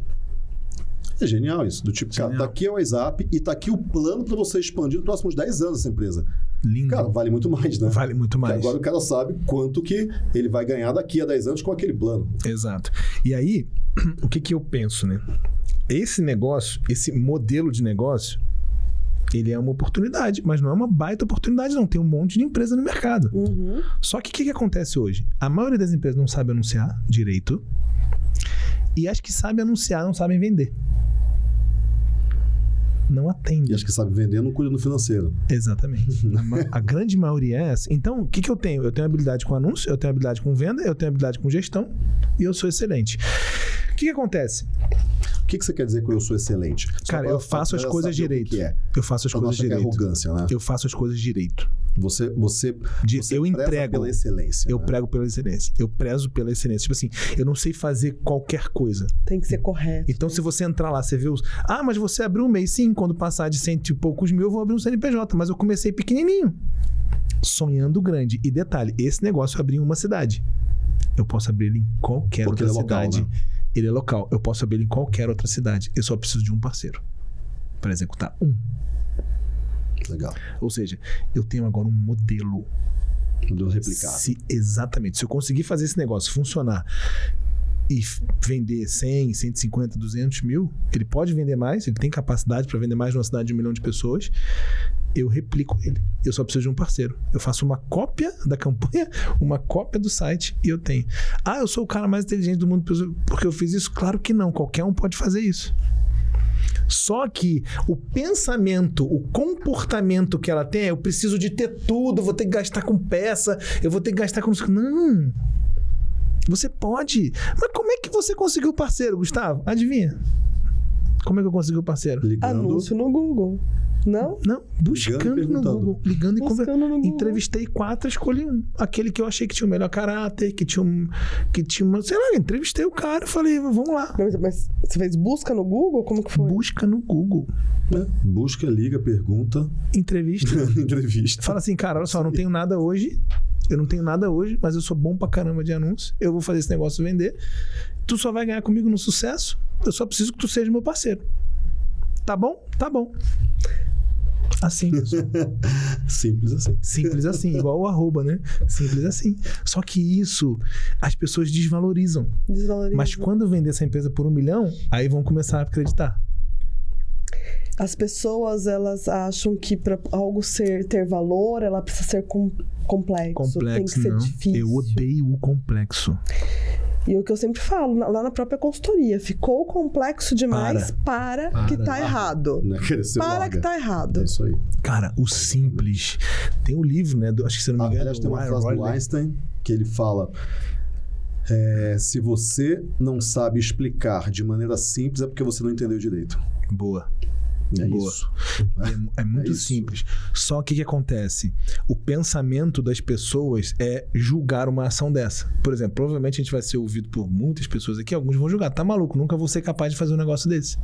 É genial isso. Do tipo, cara, Genial. tá aqui é o WhatsApp e tá aqui o plano para você expandir nos próximos 10 anos essa empresa. Lindo. Cara, vale muito mais, né? vale muito Porque mais. Agora o cara sabe quanto que ele vai ganhar daqui a 10 anos com aquele plano. Exato. E aí, o que que eu penso, né? Esse negócio, esse modelo de negócio, ele é uma oportunidade, mas não é uma baita oportunidade, não. Tem um monte de empresa no mercado. Uhum. Só que o que, que acontece hoje? A maioria das empresas não sabe anunciar direito e as que sabem anunciar não sabem vender. Não atende. E acho que sabe vender não cuida no financeiro. Exatamente. A, a grande maioria é essa. Então, o que, que eu tenho? Eu tenho habilidade com anúncio, eu tenho habilidade com venda, eu tenho habilidade com gestão e eu sou excelente. O que, que acontece? O que, que você quer dizer com eu sou excelente? Só Cara, eu faço as coisas direito. que é. Eu faço as não coisas que é direito. arrogância, né? Eu faço as coisas direito. Você, você, De- você eu entrego. pela excelência. Eu né? prego pela excelência. Eu prezo pela excelência. Tipo assim, eu não sei fazer qualquer coisa. Tem que ser correto. Então, se você entrar lá, você vê os. Ah, mas você abriu um mês. Sim, quando passar de cento e poucos mil, eu vou abrir um CNPJ. Mas eu comecei pequenininho. Sonhando grande. E detalhe, esse negócio eu abri em uma cidade. Eu posso abrir ele em qualquer Porque outra ele é local, cidade. né? Ele é local. Eu posso abrir em qualquer outra cidade. Eu só preciso de um parceiro para executar um. Legal. Ou seja, eu tenho agora um modelo Modelo replicado. se, exatamente. Se eu conseguir fazer esse negócio funcionar e vender 100, 150, 200 mil, ele pode vender mais, ele tem capacidade para vender mais numa cidade de um milhão de pessoas. Eu replico ele. Eu só preciso de um parceiro. Eu faço uma cópia da campanha, uma cópia do site e eu tenho. Ah, eu sou o cara mais inteligente do mundo porque eu fiz isso? Claro que não. Qualquer um pode fazer isso. Só que o pensamento, o comportamento que ela tem é: eu preciso de ter tudo, vou ter que gastar com peça, eu vou ter que gastar com. Não! Você pode. Mas como é que você conseguiu parceiro, Gustavo? Adivinha? Como é que eu consegui o parceiro? Ligando. Anúncio no Google. Não? Não, buscando no. Google, ligando e conversando. Buscando no Google. Entrevistei quatro, escolhi um. Aquele que eu achei que tinha o melhor caráter, que tinha um. Que tinha uma. Sei lá, entrevistei o cara, falei, vamos lá. Mas, mas você fez busca no Google? Como que foi? Busca no Google. né? Busca, liga, pergunta, Entrevista. entrevista. Fala assim, cara, olha só, eu não tenho nada hoje. Eu não tenho nada hoje, mas eu sou bom pra caramba de anúncio. Eu vou fazer esse negócio vender. Tu só vai ganhar comigo no sucesso. Eu só preciso que tu seja meu parceiro. Tá bom? Tá bom. Assim. Simples assim. Simples assim, igual o arroba, né? Simples assim. Só que isso as pessoas desvalorizam. Desvaloriza. Mas quando eu vender essa empresa por um milhão, aí vão começar a acreditar. As pessoas, elas acham que para algo ser, ter valor, ela precisa ser com- complexo. Tem que Complexo, ser não. difícil. Eu odeio o complexo. E é o que eu sempre falo, lá na própria consultoria, ficou complexo demais, para, Para. que tá errado. Não é Para larga. que tá errado. É isso aí. Cara, o simples. Tem um livro, né? do- acho que se eu não me Ah, engano. aliás, tem uma Ryan frase do Holiday. Einstein que ele fala: é, se você não sabe explicar de maneira simples, é porque você não entendeu direito. Boa. É Boa. isso. É, é muito É isso. simples. Só que o que acontece? O pensamento das pessoas é julgar uma ação dessa. Por exemplo, provavelmente a gente vai ser ouvido por muitas pessoas aqui, alguns vão julgar. Tá maluco, nunca vou ser capaz de fazer um negócio desse.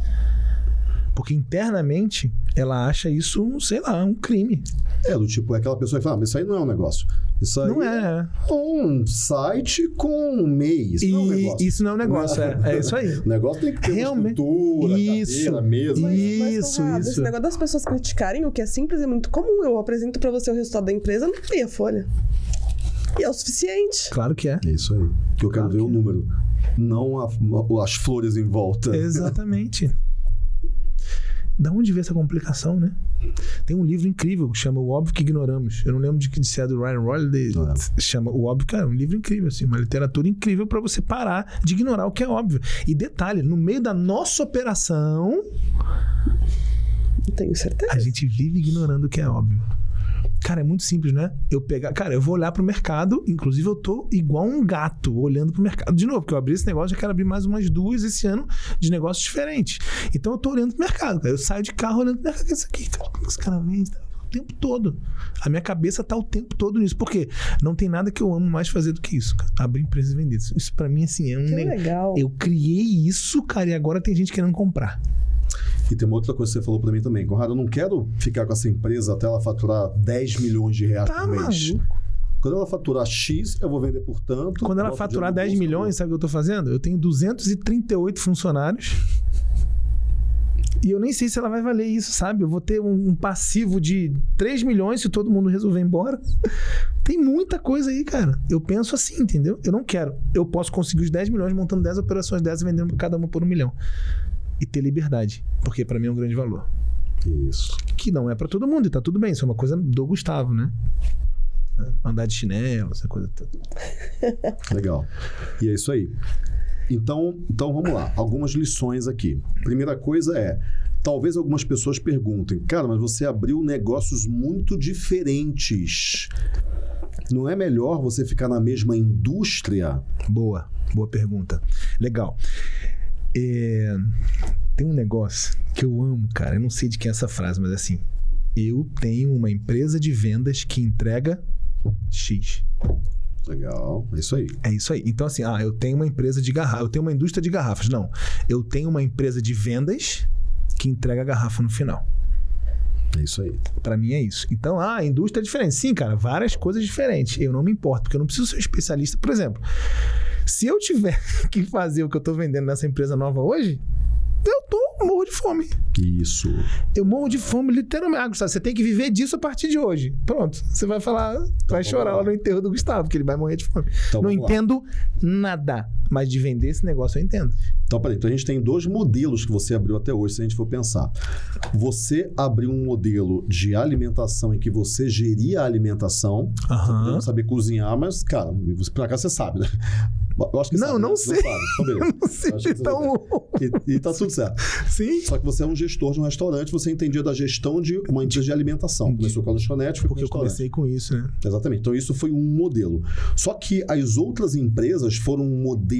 Porque internamente ela acha isso, sei lá, um crime. É, do tipo, é aquela pessoa que fala, ah, mas isso aí não é um negócio. Isso aí Não é. um site com um mês. Isso não é um E negócio. isso não é um negócio, é, é isso aí. O negócio tem que ter Realmente. uma estrutura, Isso. cadeira, mesa. Mas, mas, Isso, Conrado, isso. Esse negócio das pessoas criticarem o que é simples é muito comum. Eu apresento pra você o resultado da empresa, não tem a folha. E é o suficiente. Claro que é. É isso aí. Que eu quero Claro ver que o é. número. Não a- as flores em volta. Exatamente. Da onde veio essa complicação, né? Tem um livro incrível que chama O Óbvio que Ignoramos. Eu não lembro de que se é do Ryan Holiday. Chama O Óbvio, cara, é um livro incrível, assim, uma literatura incrível para você parar de ignorar o que é óbvio. E detalhe, no meio da nossa operação, tenho certeza. a gente vive ignorando o que é óbvio. Cara, é muito simples, né? Eu pegar. Cara, eu vou olhar pro mercado, inclusive eu tô igual um gato olhando pro mercado. De novo, porque eu abri esse negócio, já quero abrir mais umas duas esse ano de negócios diferentes. Então eu tô olhando pro mercado. Cara. Eu saio de carro olhando pro mercado. Isso aqui, cara? O que esse cara vende? O tempo todo. A minha cabeça tá o tempo todo nisso. Por quê? Não tem nada que eu amo mais fazer do que isso, cara. Abrir empresa e vender. Isso, isso pra mim, assim, é um Que legal. Eu criei isso, cara, e agora tem gente querendo comprar. E tem uma outra coisa que você falou pra mim também. Conrado, eu não quero ficar com essa empresa até ela faturar 10 milhões de reais Tá por mês. maluco. Quando ela faturar X, eu vou vender por tanto. Quando ela faturar dinheiro no 10 bolso, milhões, sabe o que eu tô fazendo? Eu tenho 238 funcionários. E eu nem sei se ela vai valer isso, sabe? Eu vou ter um, passivo de 3 milhões se todo mundo resolver ir embora. Tem muita coisa aí, cara. Eu penso assim, entendeu? Eu não quero. Eu posso conseguir os 10 milhões montando 10 operações dessas e vendendo cada uma por um milhão. E ter liberdade. Porque pra mim é um grande valor. Isso. Que não é pra todo mundo, e tá tudo bem. Isso é uma coisa do Gustavo, né? Andar de chinelo, essa coisa toda. Legal. E é isso aí. Então, então vamos lá. Algumas lições aqui. Primeira coisa é. Talvez algumas pessoas perguntem, cara, mas você abriu negócios muito diferentes. Não é melhor você ficar na mesma indústria? Boa, boa pergunta. Legal. É, Tem um negócio que eu amo, cara. Eu não sei de quem é essa frase, mas assim. Eu tenho uma empresa de vendas que entrega X. Legal, é isso aí. É isso aí. Então, assim, ah, eu tenho uma empresa de garrafa, eu tenho uma indústria de garrafas. Não. Eu tenho uma empresa de vendas que entrega a garrafa no final. É isso aí. Pra mim é isso. Então, ah, a indústria é diferente. Sim, cara, várias coisas diferentes. Eu não me importo, porque eu não preciso ser um especialista. Por exemplo, se eu tiver que fazer o que eu tô vendendo nessa empresa nova hoje, eu tô morro de fome. Isso. Eu morro de fome, literalmente. Ah, Gustavo, você tem que viver disso a partir de hoje. Pronto. Você vai falar, vai vamos chorar lá. lá no enterro do Gustavo, que ele vai morrer de fome. Então, não vamos lá. entendo nada. Mas de vender esse negócio eu entendo. Então, peraí, então a gente tem dois modelos que você abriu até hoje, se a gente for pensar. Você abriu um modelo de alimentação em que você geria a alimentação. Você Aham. não saber cozinhar, mas, cara, você- por acaso você sabe, né? Eu acho que Não, sabe, não né? sei. sabe. Então, beleza. Não sei, que você então. E, e tá tudo certo. Sim. Só que você é um gestor de um restaurante, você entendia da gestão de uma empresa de alimentação. Começou com a lanchonete, foi Porque eu comecei com isso, né? Exatamente. Então, isso foi um modelo. Só que as outras empresas foram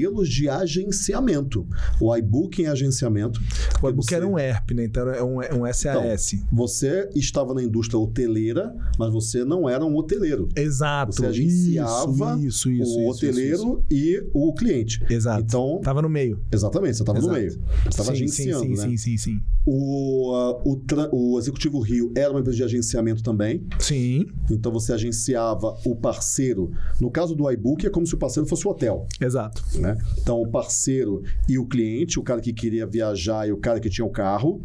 modelos de agenciamento. O iBooking é agenciamento. O e-book Você- era um ERP, né? Então era um, um SAS. Você estava na indústria hoteleira, mas você não era um hoteleiro. Exato. Você agenciava isso, isso, isso, o hoteleiro e o cliente. Exato. Então, Tava no meio. exatamente, você estava no meio. Você estava agenciando, sim, sim, né? sim, sim, sim. O, ah, o, o Executivo Rio era uma empresa de agenciamento também. Sim, Então você agenciava o parceiro. No caso do iBook, é como se o parceiro fosse o hotel. exato. né? Então, o parceiro e o cliente, o cara que queria viajar e o cara que tinha o carro.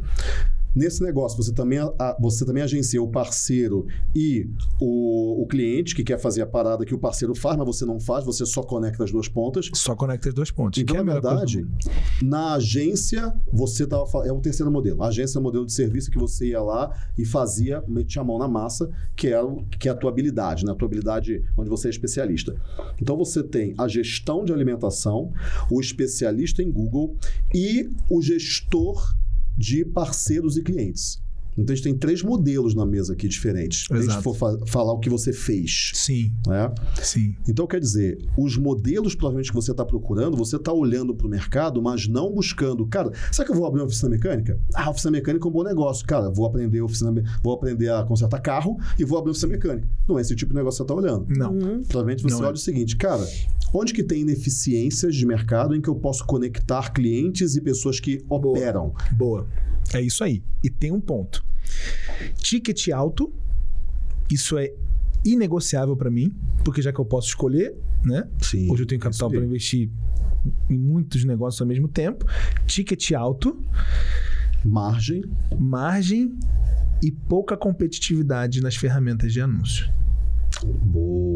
Nesse negócio, você também, a- você também agencia o parceiro e o, o cliente que quer fazer a parada que o parceiro faz, mas você não faz, você só conecta as duas pontas. Só conecta os dois pontos. Então, que é na do verdade, na agência, você tava, fa- é o terceiro modelo. A agência é o modelo de serviço que você ia lá e fazia, metia a mão na massa, que é, que é a tua habilidade, né? A tua habilidade onde você é especialista. Então você tem a gestão de alimentação, o especialista em Google e o gestor de parceiros e clientes. Então a gente tem três modelos na mesa aqui diferentes. Se a gente for fa- falar o que você fez. Sim, Né? sim. Então, quer dizer, os modelos provavelmente que você está procurando, você está olhando para o mercado, mas não buscando. Cara, será que eu vou abrir uma oficina mecânica? Ah, oficina mecânica é um bom negócio. Cara, vou aprender oficina, vou aprender a consertar carro e vou abrir uma oficina mecânica. Não é esse tipo de negócio que você está olhando. Não. Provavelmente você Não olha é. o seguinte, cara, onde que tem ineficiências de mercado em que eu posso conectar clientes e pessoas que operam? Boa. É isso aí. E tem um ponto. Ticket alto, isso é inegociável para mim, porque já que eu posso escolher, né? Sim. Hoje eu tenho capital para investir em muitos negócios ao mesmo tempo. Ticket alto, Margem. margem e pouca competitividade nas ferramentas de anúncio. Boa.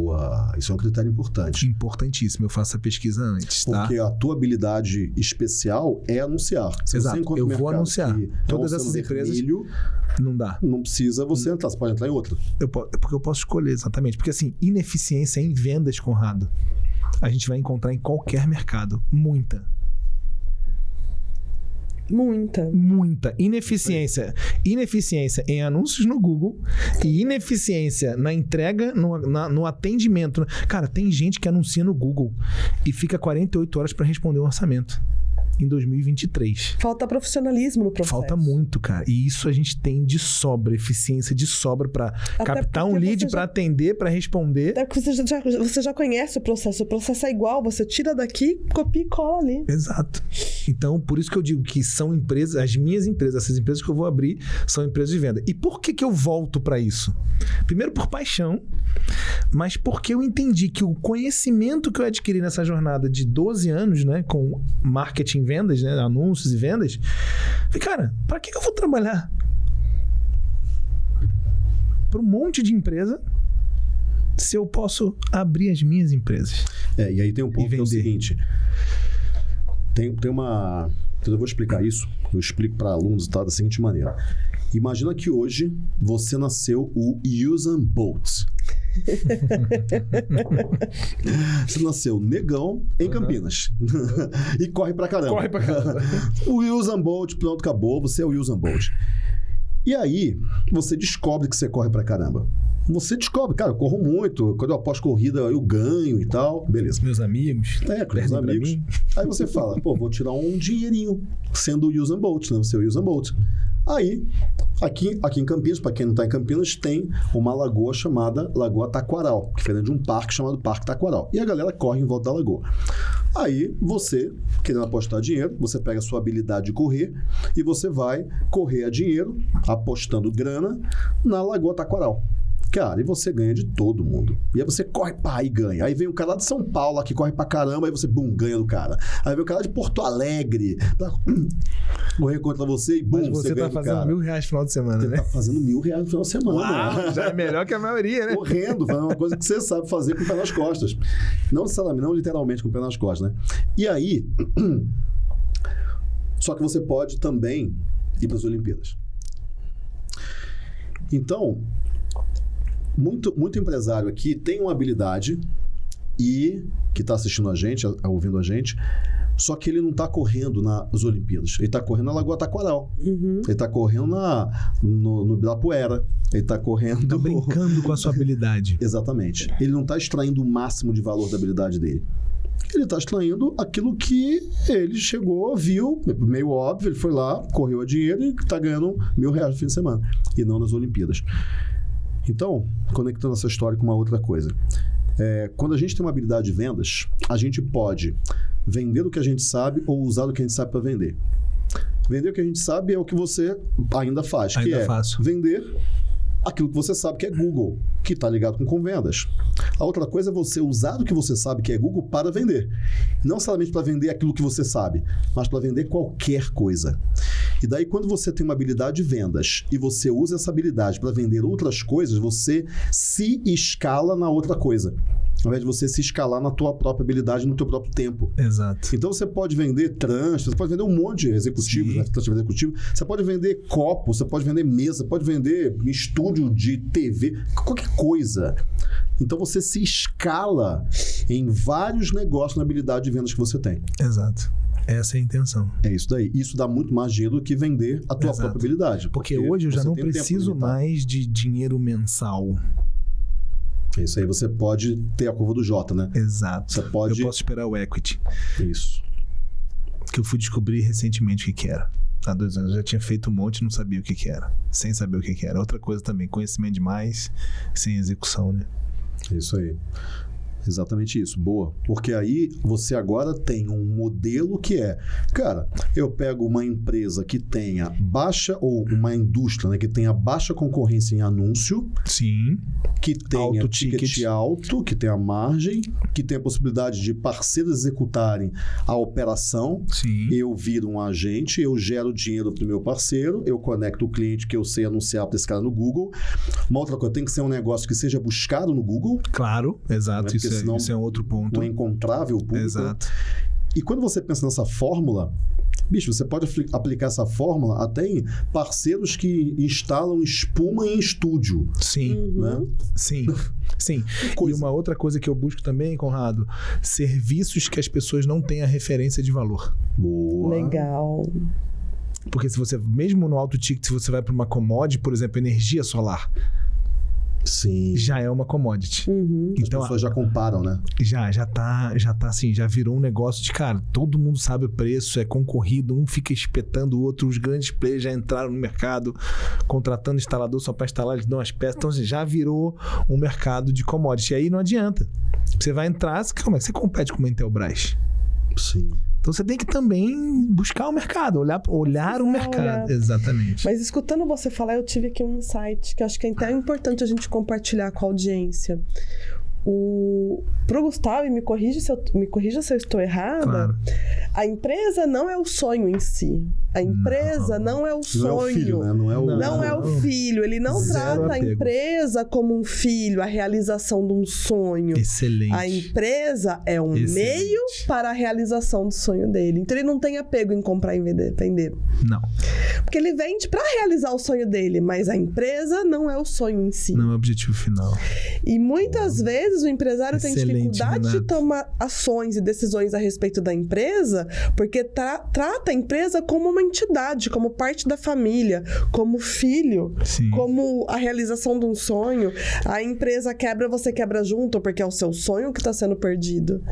Isso é um critério importante. Importantíssimo. Eu faço a pesquisa antes, tá? Porque a tua habilidade especial é anunciar. Se Exato, eu vou anunciar. é Todas essas empresas- vermelho, Não dá. não precisa você entrar. Você pode entrar em outra. Eu po- é porque eu posso escolher, exatamente. Porque assim, ineficiência em vendas, Conrado, a gente vai encontrar em qualquer mercado. Muita. Muita. Muita. Ineficiência. Ineficiência em anúncios no Google e ineficiência na entrega, no, na- no atendimento. Cara, tem gente que anuncia no Google e fica 48 horas para responder um orçamento em 2023. Falta profissionalismo no processo. Falta muito, cara. E isso a gente tem de sobra, eficiência de sobra para captar um porque lead você para já- atender, para responder. É que você já, você já conhece o processo. O processo é igual. Você tira daqui, copia e cola ali. Exato. Então, por isso que eu digo que são empresas, as minhas empresas, essas empresas que eu vou abrir, são empresas de venda. E por que, que eu volto para isso? Primeiro, por paixão, mas porque eu entendi que o conhecimento que eu adquiri nessa jornada de 12 anos, né, com marketing e vendas, né, anúncios e vendas, falei, cara, para que, que eu vou trabalhar para um monte de empresa se eu posso abrir as minhas empresas? É, e aí tem um ponto que é o seguinte. Tem, tem uma. Eu vou explicar isso. Eu explico para alunos tá, da seguinte maneira. Imagina que hoje você nasceu o Usain Bolt. você nasceu negão em Campinas. e corre pra caramba. Corre pra caramba. o Usain Bolt, pronto, acabou. Você é o Usain Bolt. E aí, você descobre que você corre pra caramba. Você descobre, cara, eu corro muito. Quando eu aposto corrida, eu ganho e tal. Beleza. Meus amigos. É, com pra amigos. Aí você fala, pô, vou tirar um dinheirinho sendo o Usain Bolt, né? Você é o Usain Bolt. Aí, aqui, aqui em Campinas, para quem não está em Campinas, tem uma lagoa chamada Lagoa Taquaral, que fica dentro de um parque chamado Parque Taquaral. E a galera corre em volta da lagoa. Aí, você, querendo apostar dinheiro, você pega a sua habilidade de correr e você vai correr a dinheiro, apostando grana, na Lagoa Taquaral. Cara, e você ganha de todo mundo. E aí você corre, pá, e ganha. Aí vem um cara lá de São Paulo lá que corre pra caramba, aí você, bum, ganha do cara. Aí vem o cara de Porto Alegre pra correr contra você e, bum, Mas você, você ganha tá do fazendo cara. mil reais no final de semana, Você né? tá fazendo mil reais no final de semana. Uau, já é melhor que a maioria, né? Correndo, fazendo uma coisa que você sabe fazer com o pé nas costas. Não necessariamente, não literalmente com o pé nas costas, né? E aí. Só que você pode também ir para as Olimpíadas. Então, muito, muito empresário aqui tem uma habilidade e que está assistindo a gente, ouvindo a gente, só que ele não está correndo nas Olimpíadas. Ele está correndo na Lagoa Taquaral. Uhum. Ele está correndo na, no, no Ibirapuera. Ele está correndo. Tá brincando com a sua habilidade. Exatamente. Ele não está extraindo o máximo de valor da habilidade dele. Ele está extraindo aquilo que ele chegou, viu, meio óbvio, ele foi lá, correu a dinheiro e está ganhando mil reais no fim de semana. E não nas Olimpíadas. Então, conectando essa história com uma outra coisa. É, quando a gente tem uma habilidade de vendas, a gente pode vender o que a gente sabe ou usar o que a gente sabe para vender. Vender o que a gente sabe é o que você ainda faz, que Ainda é faço. vender aquilo que você sabe que é Google, que está ligado com convendas. A outra coisa é você usar o que você sabe que é Google para vender. Não somente para vender aquilo que você sabe, mas para vender qualquer coisa. E daí, quando você tem uma habilidade de vendas e você usa essa habilidade para vender outras coisas, você se escala na outra coisa. Ao invés de você se escalar na tua própria habilidade, no teu próprio tempo. Exato. Então você pode vender trans, você pode vender um monte de executivos, Sim. né? Trans executivo. Você pode vender copo, você pode vender mesa, pode vender estúdio de TV, qualquer coisa. Então você se escala em vários negócios na habilidade de vendas que você tem. Exato. Essa é a intenção. É isso daí. Isso dá muito mais dinheiro do que vender a tua Exato. própria habilidade. Porque hoje eu já não preciso mais de dinheiro mensal. Isso aí você pode ter a curva do J, né? Exato. Você pode- Eu posso esperar o equity, Isso. que eu fui descobrir recentemente o que, que era. Há dois anos eu já tinha feito um monte e não sabia o que, que era. Sem saber o que, que era. Outra coisa também, conhecimento demais, sem execução, né? Isso aí. Exatamente isso. Boa. Porque aí você agora tem um modelo que é, cara, eu pego uma empresa que tenha baixa, ou uma indústria né, que tenha baixa concorrência em anúncio, Sim. que tenha Alto ticket. ticket. alto, que tenha margem, que tenha possibilidade de parceiros executarem a operação. Sim. Eu viro um agente, eu gero dinheiro para o meu parceiro, eu conecto o cliente que eu sei anunciar para esse cara no Google. Uma outra coisa, tem que ser um negócio que seja buscado no Google, Claro, exato. Porque Isso é, senão- isso é um outro ponto. um encontrável público. Exato. E quando você pensa nessa fórmula, bicho, você pode apli- aplicar essa fórmula até em parceiros que instalam espuma em estúdio, Sim. Uhum. né? Sim, sim. E coisa. uma outra coisa que eu busco também, Conrado, serviços que as pessoas não têm a referência de valor. Boa. Legal. Porque se você, mesmo no alto ticket, se você vai para uma commodity, por exemplo, energia solar, Sim. já é uma commodity. Uhum. As Então, pessoas já comparam, né? já, já tá, já tá assim, já virou um negócio de, cara, todo mundo sabe o preço, é concorrido, um fica espetando o outro, os grandes players já entraram no mercado, contratando instalador só para instalar, eles dão as peças, então assim, já virou um mercado de commodity. E aí não adianta. Você vai entrar, como é que você compete com uma Intelbras? Sim. Então você tem que também buscar o mercado, olhar, olhar o mercado. olhar. Exatamente. Mas escutando você falar, eu tive aqui um insight que eu acho que é até importante a gente compartilhar com a audiência. O... Pro Gustavo, e me corrija, se eu, me corrija se eu estou errada, Claro. a empresa não é o sonho em si. A empresa não, é o Não sonho. é o filho, né? Não é o. Não é o Não. filho, ele não trata a apego. empresa como um filho, a realização de um sonho. Excelente. A empresa é um Excelente. meio para a realização do sonho dele. Então ele não tem apego em comprar e vender. vender. Não, Porque ele vende para realizar o sonho dele, mas a empresa não é o sonho em si. não é o objetivo final. E muitas vezes o empresário tem Excelente, dificuldade de Renato. tomar ações e decisões a respeito da empresa, porque tra- trata a empresa como uma entidade, como parte da família, como filho, Sim. como a realização de um sonho. A empresa quebra, você quebra junto, porque é o seu sonho que está sendo perdido.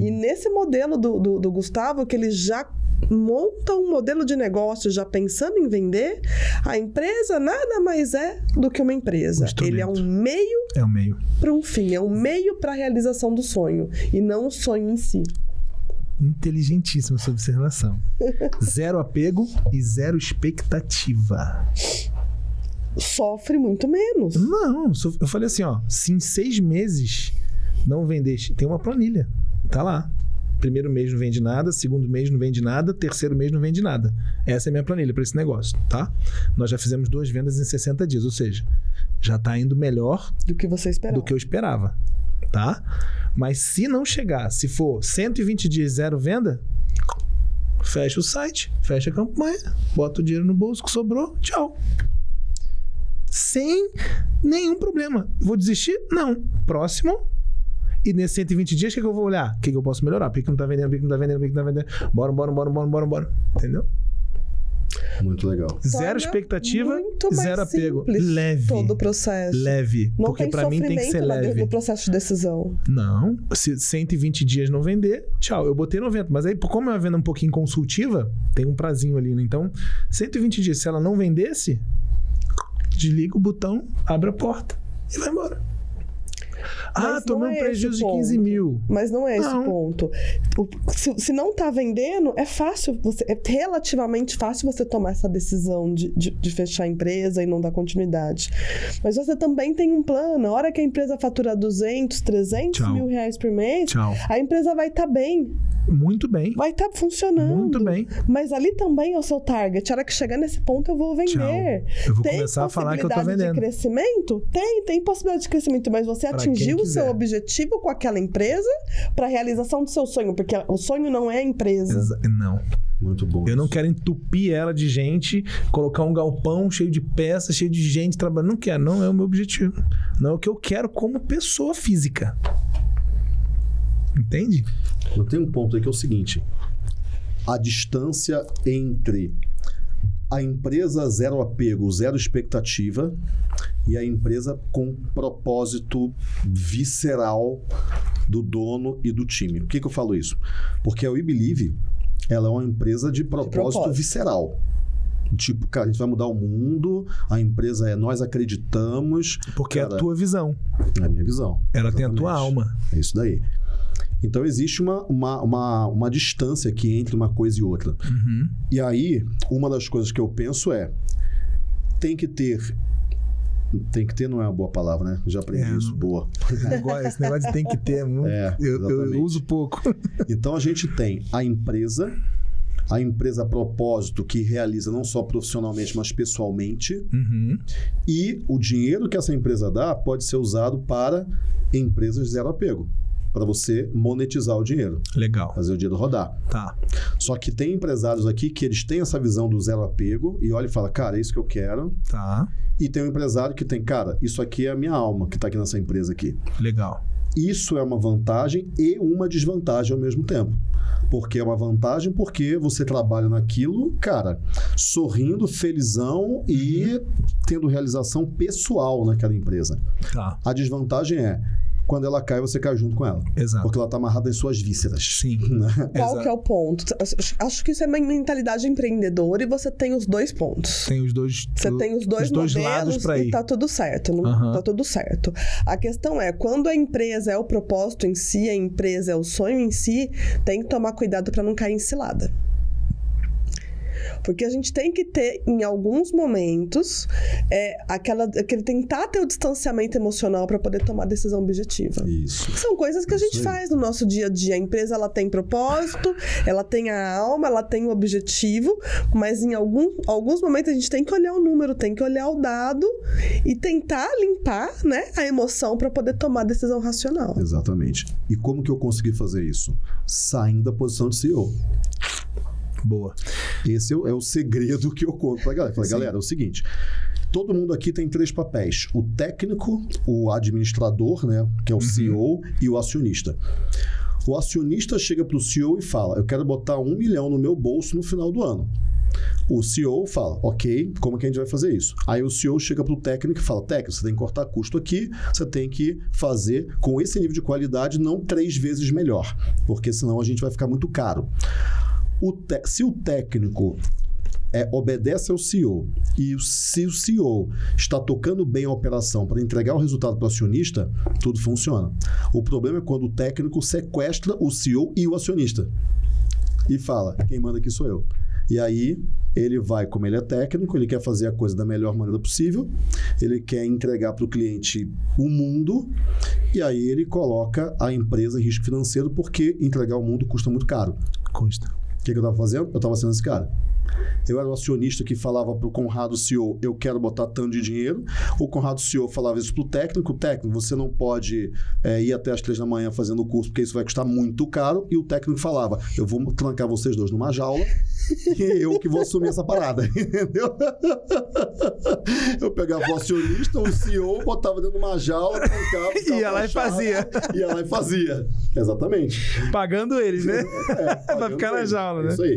E nesse modelo do, do, do Gustavo, que ele já monta um modelo de negócio já pensando em vender, a empresa nada mais é do que uma empresa. Um. Ele é um meio É o meio. para um fim, é um meio para a realização do sonho e não o sonho em si. Inteligentíssima essa observação. zero apego e zero expectativa. Sofre muito menos. Não, eu falei assim, ó. Se em seis meses não vender, tem uma planilha. Tá lá. Primeiro mês não vende nada, segundo mês não vende nada, terceiro mês não vende nada. Essa é a minha planilha para esse negócio, tá? Nós já fizemos duas vendas em 60 dias, ou seja, já tá indo melhor Do que você esperava. do que eu esperava, tá? Mas se não chegar, se for 120 dias zero venda, fecha o site, fecha a campanha, bota o dinheiro no bolso que sobrou, tchau. Sem nenhum problema. Vou desistir? Não. Próximo. E nesses 120 dias, o que, que eu vou olhar? O que, que eu posso melhorar? Por que, que não tá vendendo? Por que, que não tá vendendo? Por que, que não tá vendendo? Bora, bora, bora, bora, bora, bora. Entendeu? Muito legal. Zero Torna expectativa, muito mais zero apego. Leve. Todo o processo. Leve. Não porque pra mim tem que ser leve. no processo de decisão. Não, se 120 dias não vender, tchau. Eu botei 90, mas aí, como é uma venda um pouquinho consultiva, tem um prazinho ali, né? Então, 120 dias, se ela não vendesse, desliga o botão, abre a porta e vai embora. Ah, tomei um é prejuízo esse de 15 ponto. mil. Mas não é esse Não. o ponto. Se, se não tá vendendo, é fácil, você, é relativamente fácil você tomar essa decisão de, de, de fechar a empresa e não dar continuidade. Mas você também tem um plano. A hora que a empresa fatura 200, 300 Tchau. mil reais por mês, Tchau. a empresa vai estar bem, Muito bem. vai estar funcionando. Muito bem. Mas ali também é o seu target. A hora que chegar nesse ponto, eu vou vender. Eu vou Tem começar a falar que eu tô possibilidade vendendo. de crescimento? Tem, tem possibilidade de crescimento, mas você Pra atingiu o seu objetivo com aquela empresa para a realização do seu sonho, porque o sonho não é a empresa. Exa- Não. Muito bom. Eu não isso. quero entupir ela de gente, colocar um galpão cheio de peças, cheio de gente trabalhando. Não quero, não é o meu objetivo. Não é o que eu quero como pessoa física. Entende? Mas tem um ponto aí que é o seguinte: a distância entre a empresa zero apego, zero expectativa e a empresa com propósito visceral do dono e do time. Por que, que eu falo isso? Porque a We Believe ela é uma empresa de propósito, propósito. visceral. Tipo, cara, a gente vai mudar o mundo, a empresa é nós acreditamos. Porque é Cara, a tua visão. É a minha visão. Ela tem a tua Exatamente. alma. É isso daí. Então existe uma, uma, uma, uma distância aqui entre uma coisa e outra. Uhum. E aí, uma das coisas que eu penso é: tem que ter. Tem que ter não é uma boa palavra, né? Já aprendi É, isso. Boa. Esse negócio, esse negócio de tem que ter. é muito- É, eu, eu uso pouco. Então a gente tem a empresa, a empresa a propósito que realiza não só profissionalmente, mas pessoalmente. Uhum. E o dinheiro que essa empresa dá pode ser usado para empresas zero apego. Para você monetizar o dinheiro, Legal. fazer o dinheiro rodar. Tá. Só que tem empresários aqui que eles têm essa visão do zero apego e olha e fala, cara, é isso que eu quero. Tá. E tem um empresário que tem, cara, isso aqui é a minha alma que tá aqui nessa empresa aqui. Legal. Isso é uma vantagem e uma desvantagem ao mesmo tempo. Porque é uma vantagem porque você trabalha naquilo, cara, sorrindo, felizão e tendo realização pessoal naquela empresa. Tá. A desvantagem é quando ela cai, você cai junto com ela. Exato. Porque ela tá amarrada em suas vísceras. Sim. Né? Qual Exato. que é o ponto? Acho que isso é uma mentalidade empreendedora e você tem os dois pontos. Tem os dois, Você tem os dois, os dois modelos lados para e ir. tá tudo certo. Não, Aham. Tá tudo certo. A questão é, quando a empresa é o propósito em si, a empresa é o sonho em si, tem que tomar cuidado para não cair em cilada. Porque a gente tem que ter, em alguns momentos, é, aquela, aquele tentar ter o distanciamento emocional para poder tomar decisão objetiva. Isso. São coisas que a gente faz no nosso dia a dia. A empresa ela tem propósito, ela tem a alma, ela tem o objetivo, mas em algum, alguns momentos a gente tem que olhar o número, tem que olhar o dado e tentar limpar né, a emoção para poder tomar decisão racional. Exatamente. E como que eu consegui fazer isso? Saindo da posição de CEO. Boa. Esse é o, é o segredo que eu conto pra galera. Falei, galera, é o seguinte. Todo mundo aqui tem três papéis: o técnico, o administrador, né, que é o CEO, e o acionista. O acionista chega para o CEO e fala: Eu quero botar um milhão no meu bolso no final do ano. O CEO fala, ok, como que a gente vai fazer isso? Aí o CEO chega para o técnico e fala, técnico, você tem que cortar custo aqui, você tem que fazer com esse nível de qualidade, não três vezes melhor, porque senão a gente vai ficar muito caro. O te- se o técnico é, obedece ao CEO e se o CEO está tocando bem a operação para entregar o resultado para o acionista, tudo funciona. O problema é quando o técnico sequestra o CEO e o acionista e fala: quem manda aqui sou eu. E aí ele vai, como ele é técnico, ele quer fazer a coisa da melhor maneira possível, ele quer entregar para o cliente o mundo, e aí ele coloca a empresa em risco financeiro porque entregar o mundo custa muito caro. Custa. Que, que eu estava fazendo? Eu estava sendo esse cara. Eu era o acionista que falava para o Conrado CEO, eu quero botar tanto de dinheiro. O Conrado CEO falava isso para o técnico. O técnico, você não pode é, ir até as três da manhã fazendo o curso, porque isso vai custar muito caro. E o técnico falava, eu vou trancar vocês dois numa jaula e eu que vou assumir essa parada. Entendeu? Eu pegava o acionista, o CEO, botava dentro de uma jaula, trancava. Ia lá e fazia. Ia lá e fazia. Exatamente. Pagando eles, né? É, Vai ficar na jaula, né? Isso aí.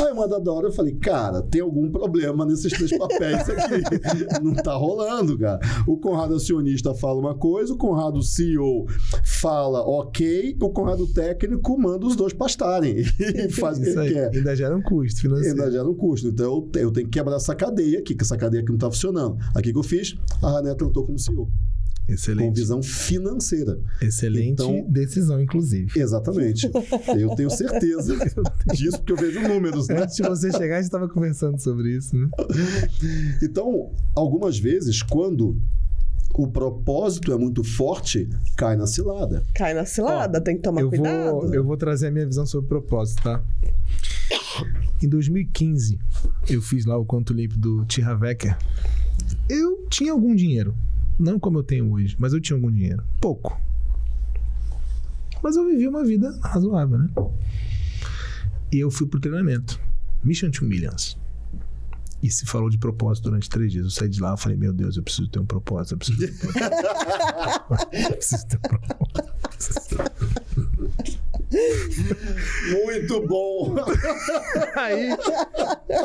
Aí uma dada hora eu falei, cara, tem algum problema nesses três papéis aqui. Não tá rolando, cara. O Conrado acionista fala uma coisa, o Conrado CEO fala ok, o Conrado técnico manda os dois pastarem e faz o que Isso ele aí. quer. Ainda gera um custo financeiro. Ainda gera um custo. Então eu te- eu tenho que quebrar essa cadeia aqui, que essa cadeia aqui não tá funcionando. Aqui que eu fiz, a Raneta entrou como CEO, com Excelente. visão financeira. Excelente Então- decisão, inclusive. Exatamente. Eu tenho certeza disso, porque eu vejo números, né? Antes de você chegar, a gente estava conversando sobre isso, né? Então, algumas vezes, quando o propósito é muito forte, cai na cilada. Cai na cilada, Ó, tem que tomar eu cuidado. Vou, eu vou trazer a minha visão sobre propósito, tá? Em 2015, eu fiz lá o Conto Limpo do Tira Wecker. Eu tinha algum dinheiro. Não como eu tenho hoje, mas eu tinha algum dinheiro. Pouco. Mas eu vivi uma vida razoável, né? E eu fui pro treinamento. Mission to Millions. E se falou de propósito durante três dias. Eu saí de lá e falei, meu Deus, eu preciso ter um propósito. Eu preciso ter um propósito. eu preciso ter um propósito. Muito bom! Aí,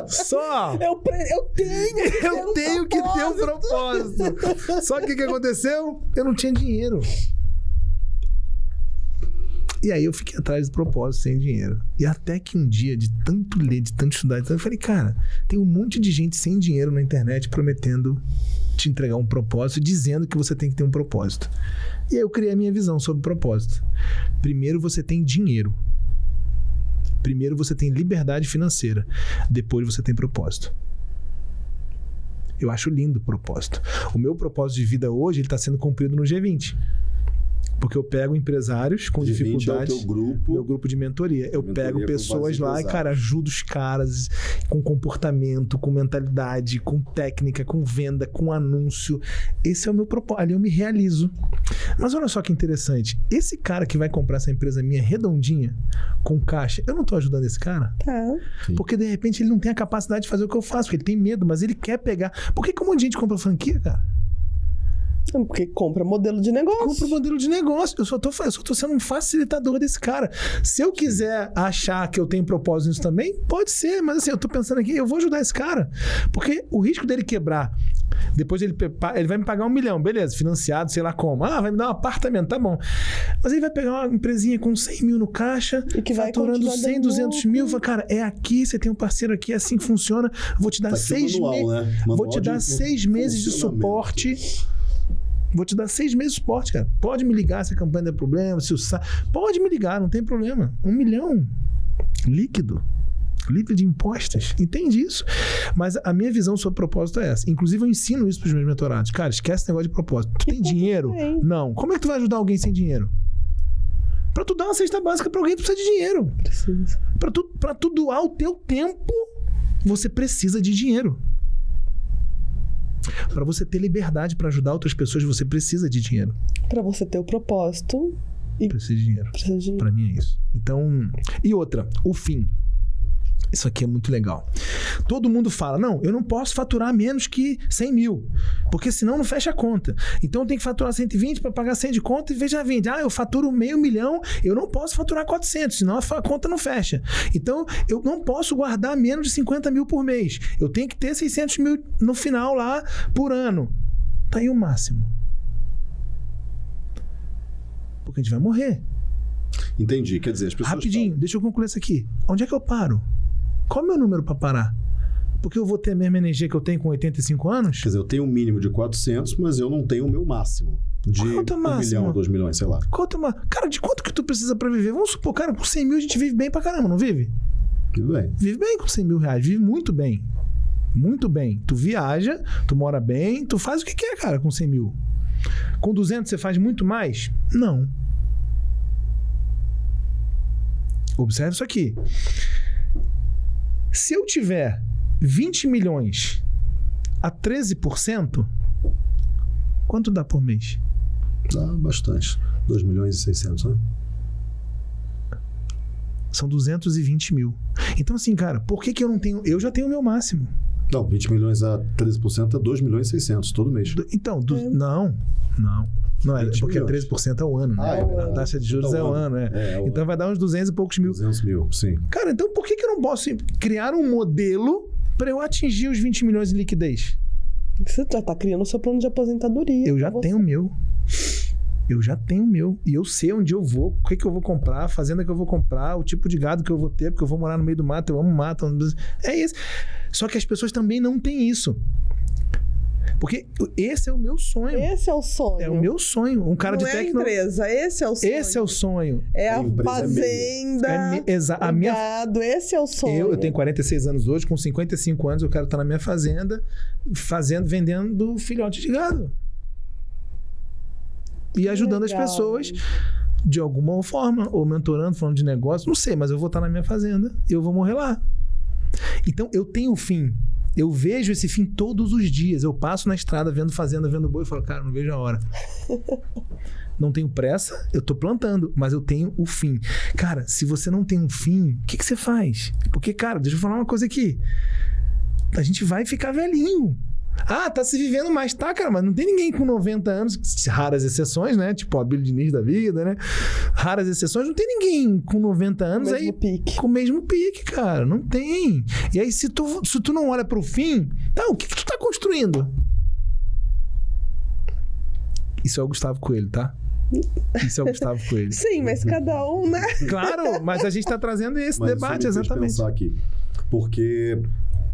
só Eu, eu tenho que ter eu tenho que ter um propósito. Só que o que aconteceu? Eu não tinha dinheiro. E aí eu fiquei atrás do propósito sem dinheiro. E até que um dia, de tanto ler, de tanto estudar, eu falei, cara, tem um monte de gente sem dinheiro na internet prometendo te entregar um propósito, dizendo que você tem que ter um propósito. E aí eu criei a minha visão sobre propósito. Primeiro você tem dinheiro. Primeiro você tem liberdade financeira. Depois você tem propósito. Eu acho lindo o propósito. O meu propósito de vida hoje está sendo cumprido no G20. Porque eu pego empresários com De 20 é o dificuldades. teu grupo. Meu grupo de mentoria. Eu Mentoria pego pessoas lá e, cara, ajudo os caras com comportamento, com mentalidade, com técnica, com venda, com anúncio. Esse é o meu propósito. Ali eu me realizo. Mas olha só que interessante. Esse cara que vai comprar essa empresa minha redondinha, com caixa, eu não tô ajudando esse cara? Tá. Sim. Porque de repente ele não tem a capacidade de fazer o que eu faço, porque ele tem medo, mas ele quer pegar. Por que, que um monte de gente compra franquia, cara? Porque compra modelo de negócio. Compra o modelo de negócio. Eu só, tô, eu só tô sendo um facilitador desse cara. Se eu quiser achar que eu tenho propósito nisso também, pode ser, mas assim, eu tô pensando aqui, eu vou ajudar esse cara. Porque o risco dele quebrar depois ele, ele vai me pagar um milhão, beleza, financiado, sei lá como. Ah, vai me dar um apartamento, tá bom. Mas ele vai pegar uma empresinha com 100 mil no caixa, E que vai faturando continuar 100, dando 200 mil. Fala, cara, é aqui, você tem um parceiro aqui, é assim que funciona. Vou te dar Tá seis meses. né? Vou te de dar seis meses de suporte. Vou te dar seis meses de suporte, cara. Pode me ligar se a campanha der problema, se o sa... Pode me ligar, não tem problema. Um milhão líquido. Livre de impostos. Entende isso? Mas a minha visão sobre propósito é essa. Inclusive, eu ensino isso para os meus mentorados. Cara, esquece esse negócio de propósito. Tu tem dinheiro? Não. Como é que tu vai ajudar alguém sem dinheiro? Para tu dar uma cesta básica para alguém, tu precisa de dinheiro. Precisa. Para tu, pra tu doar o teu tempo, você precisa de dinheiro. Para você ter liberdade para ajudar outras pessoas, você precisa de dinheiro. Pra você ter o propósito, Precisa de dinheiro. precisa de. Para mim é isso. Então, e outra, o fim. Isso aqui é muito legal. Todo mundo fala: não, eu não posso faturar menos que 100 mil, porque senão não fecha a conta. Então eu tenho que faturar 120 para pagar 100 de conta e veja 20. Ah, eu faturo meio milhão, eu não posso faturar 400, senão a conta não fecha. Então eu não posso guardar menos de 50 mil por mês. Eu tenho que ter 600 mil no final lá por ano. Tá aí o máximo. Porque a gente vai morrer. Entendi. Quer dizer, as pessoas. Rapidinho, deixa eu concluir isso aqui. Onde é que eu paro? Qual é o meu número para parar? Porque eu vou ter a mesma energia que eu tenho com 85 anos? Quer dizer, eu tenho um mínimo de 400, mas eu não tenho o meu máximo. De Quanto é um máximo? milhão, dois milhões, sei lá. Quanto uma... Cara, de quanto que tu precisa para viver? Vamos supor, cara, com 100 mil a gente vive bem pra caramba, não vive? Tudo bem. Vive bem com 100 mil reais, vive muito bem. Muito bem. Tu viaja, tu mora bem, tu faz o que quer, cara, com 100 mil. Com 200 você faz muito mais? Não. Observe isso aqui. Se eu tiver 20 milhões a 13%, quanto dá por mês? Dá bastante. 2 milhões e 600, né? São 220 mil. Então, assim, cara, por que, que eu não tenho. Eu já tenho o meu máximo. Não, 20 milhões a 13% é 2 milhões e 600 todo mês. Do- Então, du- não, não. Não é, 20 porque milhões. 13% é o ano, né? Ah, é a taxa de juros é o ano, é. É, é Então vai dar uns 200 e poucos mil. 200 mil, sim. Cara, então por que, que eu não posso criar um modelo para eu atingir os 20 milhões de liquidez? Você já tá criando o seu plano de aposentadoria. Eu já Você- tenho o meu. Eu já tenho o meu. E eu sei onde eu vou, o que, que eu vou comprar, a fazenda que eu vou comprar, o tipo de gado que eu vou ter, porque eu vou morar no meio do mato, eu amo mato. É isso. Só que as pessoas também não têm isso. Porque esse é o meu sonho. Esse é o sonho. É o meu sonho. Um cara Não de é a tecno... empresa, esse é o sonho. Esse é o sonho. É A a é fazenda, É me- exa- a o minha gado, esse é o sonho. Eu, eu tenho 46 anos hoje, com 55 anos eu quero estar na minha fazenda, fazendo, vendendo filhote de gado. E ajudando Legal. as pessoas de alguma forma, ou mentorando, falando de negócio, não sei, mas eu vou estar na minha fazenda e eu vou morrer lá. Então eu tenho o fim. Eu vejo esse fim todos os dias. Eu passo na estrada vendo fazenda, vendo boi e falo, cara, não vejo a hora. Não tenho pressa, eu tô plantando, mas eu tenho o fim. Cara, se você não tem um fim, o que, que você faz? Porque, cara, deixa eu falar uma coisa aqui. A gente vai ficar velhinho. Ah, tá se vivendo mais, tá, cara, mas não tem ninguém com 90 anos, raras exceções, né? Tipo a Billy Diniz da vida, né? Raras exceções, não tem ninguém com 90 anos mesmo aí pique. com o mesmo pique, cara. Não tem. E aí, se tu, se tu não olha pro fim, tá, o que, que tu tá construindo? Isso é o Gustavo Coelho, tá? Isso é o Gustavo Coelho. Sim, mas cada um, né? Claro, mas a gente tá trazendo esse Mas debate, isso me fez exatamente. pensar aqui. Porque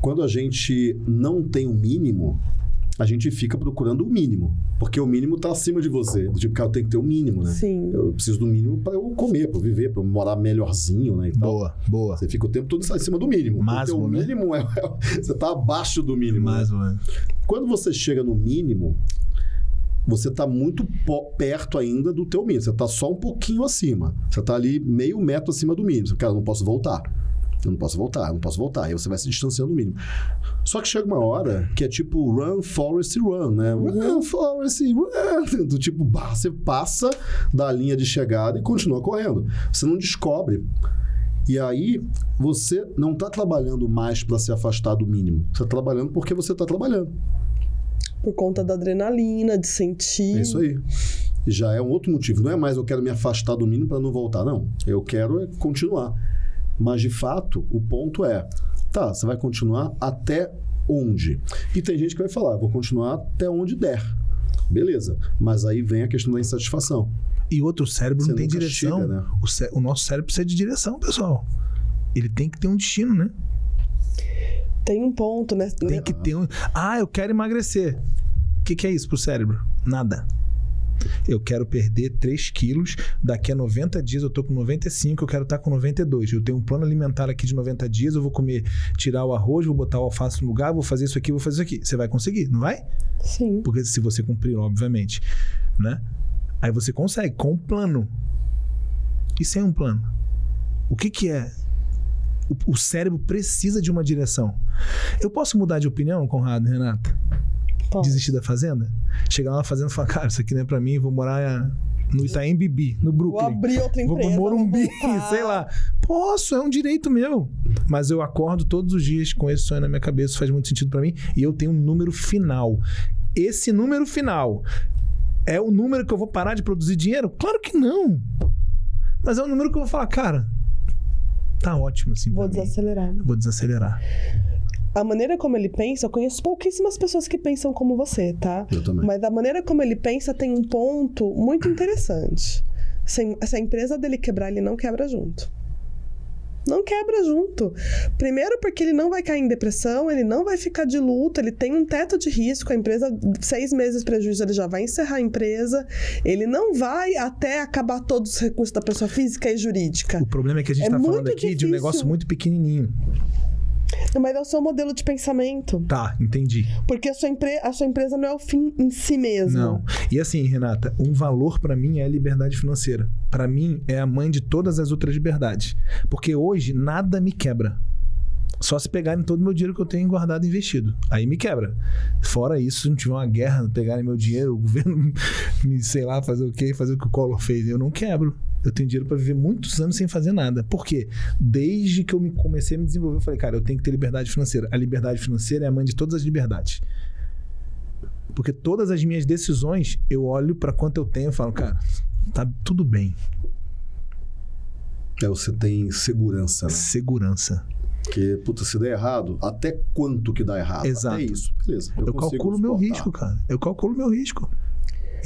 quando a gente não tem o mínimo, a gente fica procurando o mínimo. Porque o mínimo tá acima de você. Do tipo, cara, eu tenho que ter o mínimo, né? Sim. Eu preciso do mínimo para eu comer, para viver, para eu morar melhorzinho, né? E tal. Boa, boa. Você fica o tempo todo acima do mínimo. Máximo, o né? mínimo é, é- Você tá abaixo do mínimo. né? Mais ou menos. Quando você chega no mínimo, você tá muito perto ainda do teu mínimo. Você tá só um pouquinho acima. Você tá ali meio metro acima do mínimo. Você, Cara, eu não posso voltar. Eu não posso voltar, eu não posso voltar. Aí você vai se distanciando do mínimo. Só que chega uma hora que é tipo run, forest, run, né? Run, forest, run. Do tipo, você passa da linha de chegada e continua correndo. Você não descobre. E aí, você não está trabalhando mais para se afastar do mínimo. Você está trabalhando porque você está trabalhando. por conta da adrenalina, de sentir. É isso aí. Já é um outro motivo. Não é mais eu quero me afastar do mínimo para não voltar, não. Eu quero é continuar. Mas, de fato, o ponto é: tá, você vai continuar até onde? E tem gente que vai falar, vou continuar até onde der. Beleza. Mas aí vem a questão da insatisfação. E outro, o cérebro Você não tem direção. chega, né? o, cé- o nosso cérebro precisa de direção, pessoal. Ele tem que ter um destino, né? Tem um ponto, né? Tem que ter um. Ah, eu quero emagrecer. O que, que é isso pro cérebro? Nada. Eu quero perder 3 quilos. Daqui a 90 dias eu tô com 95, eu quero estar com 92. Eu tenho um plano alimentar aqui de 90 dias, eu vou comer, tirar o arroz, vou botar o alface no lugar, vou fazer isso aqui, vou fazer isso aqui. Você vai conseguir, não vai? Sim. Porque se você cumprir, obviamente, né? Aí você consegue com um plano. E sem um plano? O que que é? O, o cérebro precisa de uma direção. Eu posso mudar de opinião, Conrado, Renata? Pode. Desistir da fazenda? Chegar lá na fazenda e falar, cara, isso aqui não é pra mim, vou morar no Itaim Bibi, no Vou Brooklyn. abrir outra Vou empresa. Morumbi, vou voltar. sei lá. Posso, é um direito meu. Mas eu acordo todos os dias com esse sonho na minha cabeça, isso faz muito sentido pra mim. E eu tenho um número final. Esse número final é o número que eu vou parar de produzir dinheiro? Claro que não. Mas é um número que eu vou falar, cara, tá ótimo assim Vou pra mim. desacelerar. Vou desacelerar. A maneira como ele pensa, eu conheço pouquíssimas pessoas que pensam como você, tá? Eu também. Mas a maneira como ele pensa tem um ponto muito interessante. Se, se a empresa dele quebrar, ele não quebra junto. Não quebra junto. Primeiro, porque ele não vai cair em depressão, ele não vai ficar de luto, ele tem um teto de risco, a empresa, seis meses de prejuízo, ele já vai encerrar a empresa. Ele não vai até acabar todos os recursos da pessoa física e jurídica. O problema é que a gente É tá falando aqui de um difícil. negócio muito pequenininho. Mas é o seu modelo de pensamento. Tá, entendi. Porque a sua, empre- a sua empresa não é o fim em si mesmo. Não. E assim, Renata, um valor pra mim é a liberdade financeira. Pra mim é a mãe de todas as outras liberdades. Porque hoje nada me quebra. Só se pegarem todo o meu dinheiro que eu tenho guardado e investido. Aí me quebra. Fora isso, se não tiver uma guerra, pegarem meu dinheiro, o governo me, sei lá, fazer o quê, fazer o que o Collor fez, eu não quebro. Eu tenho dinheiro pra viver muitos anos sem fazer nada. Por quê? Desde que eu me comecei a me desenvolver, eu falei, cara, eu tenho que ter liberdade financeira. A liberdade financeira é a mãe de todas as liberdades. Porque todas as minhas decisões, eu olho pra quanto eu tenho e falo, cara, tá tudo bem. É, você tem segurança, né? Segurança. Porque, puta, se der errado, até quanto que dá errado? Exato. Até isso. Beleza. Eu, consigo calculo meu risco, cara. Eu calculo meu risco.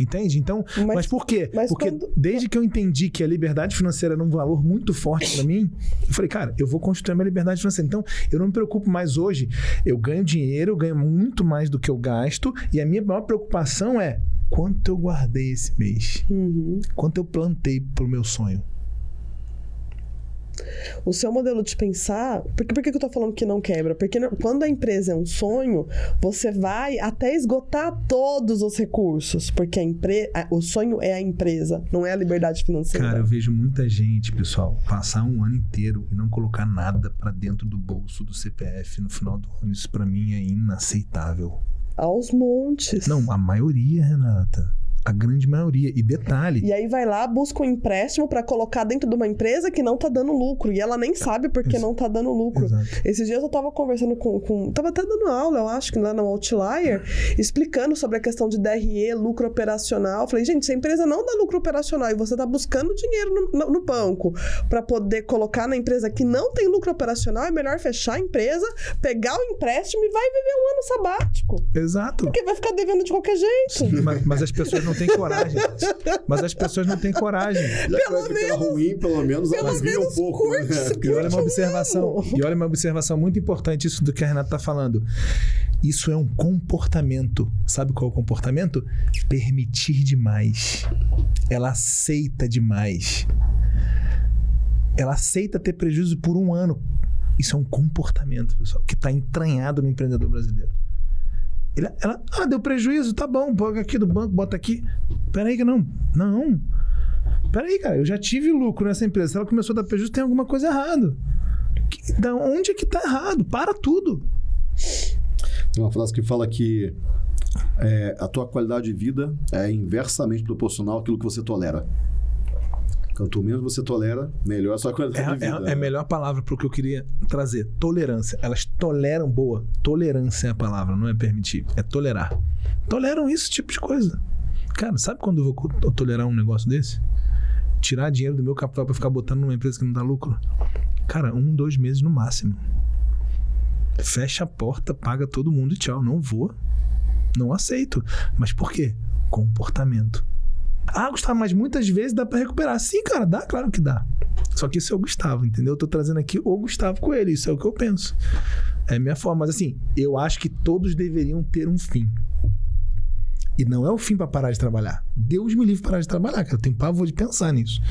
Entende? Então, mas, Mas- por quê? mas Porque quando- desde que eu entendi que a liberdade financeira era um valor muito forte pra mim, eu falei, cara, eu vou construir a minha liberdade financeira. Então, eu não me preocupo mais hoje. Eu ganho dinheiro, eu ganho muito mais do que eu gasto, e a minha maior preocupação é quanto eu guardei esse mês, Uhum. quanto eu plantei pro meu sonho. O seu modelo de pensar. Porque, por que que eu tô falando que não quebra? Porque quando a empresa é um sonho, você vai até esgotar todos os recursos. Porque a empre... o sonho é a empresa, não é a liberdade financeira. Cara, eu vejo muita gente, pessoal, passar um ano inteiro e não colocar nada pra dentro do bolso do CPF no final do ano. Isso pra mim é inaceitável. Aos montes. Não, a maioria, Renata. A grande maioria. E detalhe, E aí vai lá, busca um empréstimo pra colocar dentro de uma empresa que não tá dando lucro. E ela nem sabe porque Ex- não tá dando lucro. Exato. Esses dias eu tava conversando com, com. Tava até dando aula, eu acho, que lá no Outlier, explicando sobre a questão de DRE, lucro operacional. Falei, gente, se a empresa não dá lucro operacional e você tá buscando dinheiro no, no- no banco pra poder colocar na empresa que não tem lucro operacional, é melhor fechar a empresa, pegar o empréstimo e vai viver um ano sabático. exato. Porque vai ficar devendo de qualquer jeito. Mas, mas as pessoas não têm coragem. Mas as pessoas não têm coragem. Já que vai ficar ruim, pelo menos pelo elas um menos pouco. curte, né? curte. E olha uma um observação. ano. E olha uma observação muito importante isso do que a Renata tá falando. Isso é um comportamento. Sabe qual é o comportamento? Permitir demais. Ela aceita demais. Ela aceita ter prejuízo por um ano. Isso é um comportamento, pessoal, que está entranhado no empreendedor brasileiro. Ele- ela, ah, deu prejuízo, tá bom, paga aqui do banco, bota aqui. Peraí que não. Não. Peraí, cara, eu já tive lucro nessa empresa. Se ela começou a dar prejuízo, tem alguma coisa errada. Da onde é que tá errado? Para tudo. Tem uma frase que fala que é, a tua qualidade de vida é inversamente proporcional àquilo que você tolera. Quanto menos você tolera, melhor a sua qualidade de É, vida. é, é a melhor palavra para o que eu queria trazer. Tolerância. Elas toleram, boa. Tolerância é a palavra, não é permitir. É tolerar. Toleram esse tipo de coisa. Cara, sabe quando eu vou tolerar um negócio desse? Tirar dinheiro do meu capital para ficar botando numa empresa que não dá lucro? Cara, um, dois meses no máximo. Fecha a porta, paga todo mundo e tchau. Não vou. Não aceito. Mas por quê? Comportamento. Ah, Gustavo, mas muitas vezes dá pra recuperar. Sim, cara, dá, claro que dá. Só que isso é o Gustavo, entendeu? Eu tô trazendo aqui o Gustavo Coelho, isso é o que eu penso. É a minha forma. Mas assim, eu acho que todos deveriam ter um fim. E não é o fim pra parar de trabalhar. Deus me livre parar de trabalhar, cara. Eu tenho pavor de pensar nisso.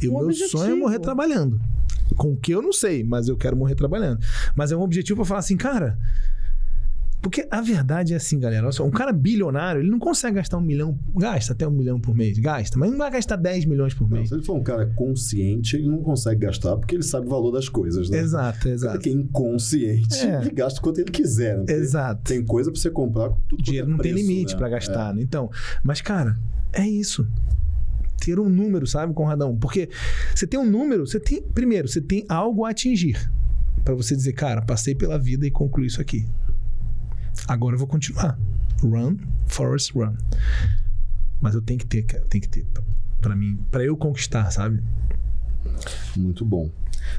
E Um o meu objetivo. sonho é morrer trabalhando. Com o que eu não sei, mas eu quero morrer trabalhando. Mas é um objetivo pra falar assim, cara. Porque a verdade é assim, galera. Olha só, um cara bilionário, ele não consegue gastar um milhão. Gasta até um milhão por mês, gasta, mas não vai gastar 10 milhões por Não, mês. se ele for um cara consciente, ele não consegue gastar porque ele sabe o valor das coisas, né? Exato, O cara exato. que é inconsciente, É. ele gasta quanto ele quiser. Né? Exato. Tem coisa pra você comprar com tudo O dinheiro é não tem preço, limite né? pra gastar, né? Então, mas cara, é isso. Ter um número, sabe, Conradão? Porque você tem um número, você tem, primeiro, você tem algo a atingir Pra você dizer, cara, passei pela vida e concluí isso aqui. Agora eu vou continuar. Run, Forest, run. Mas eu tenho que ter, cara, tem que ter Pra mim, pra eu conquistar, sabe? Muito bom.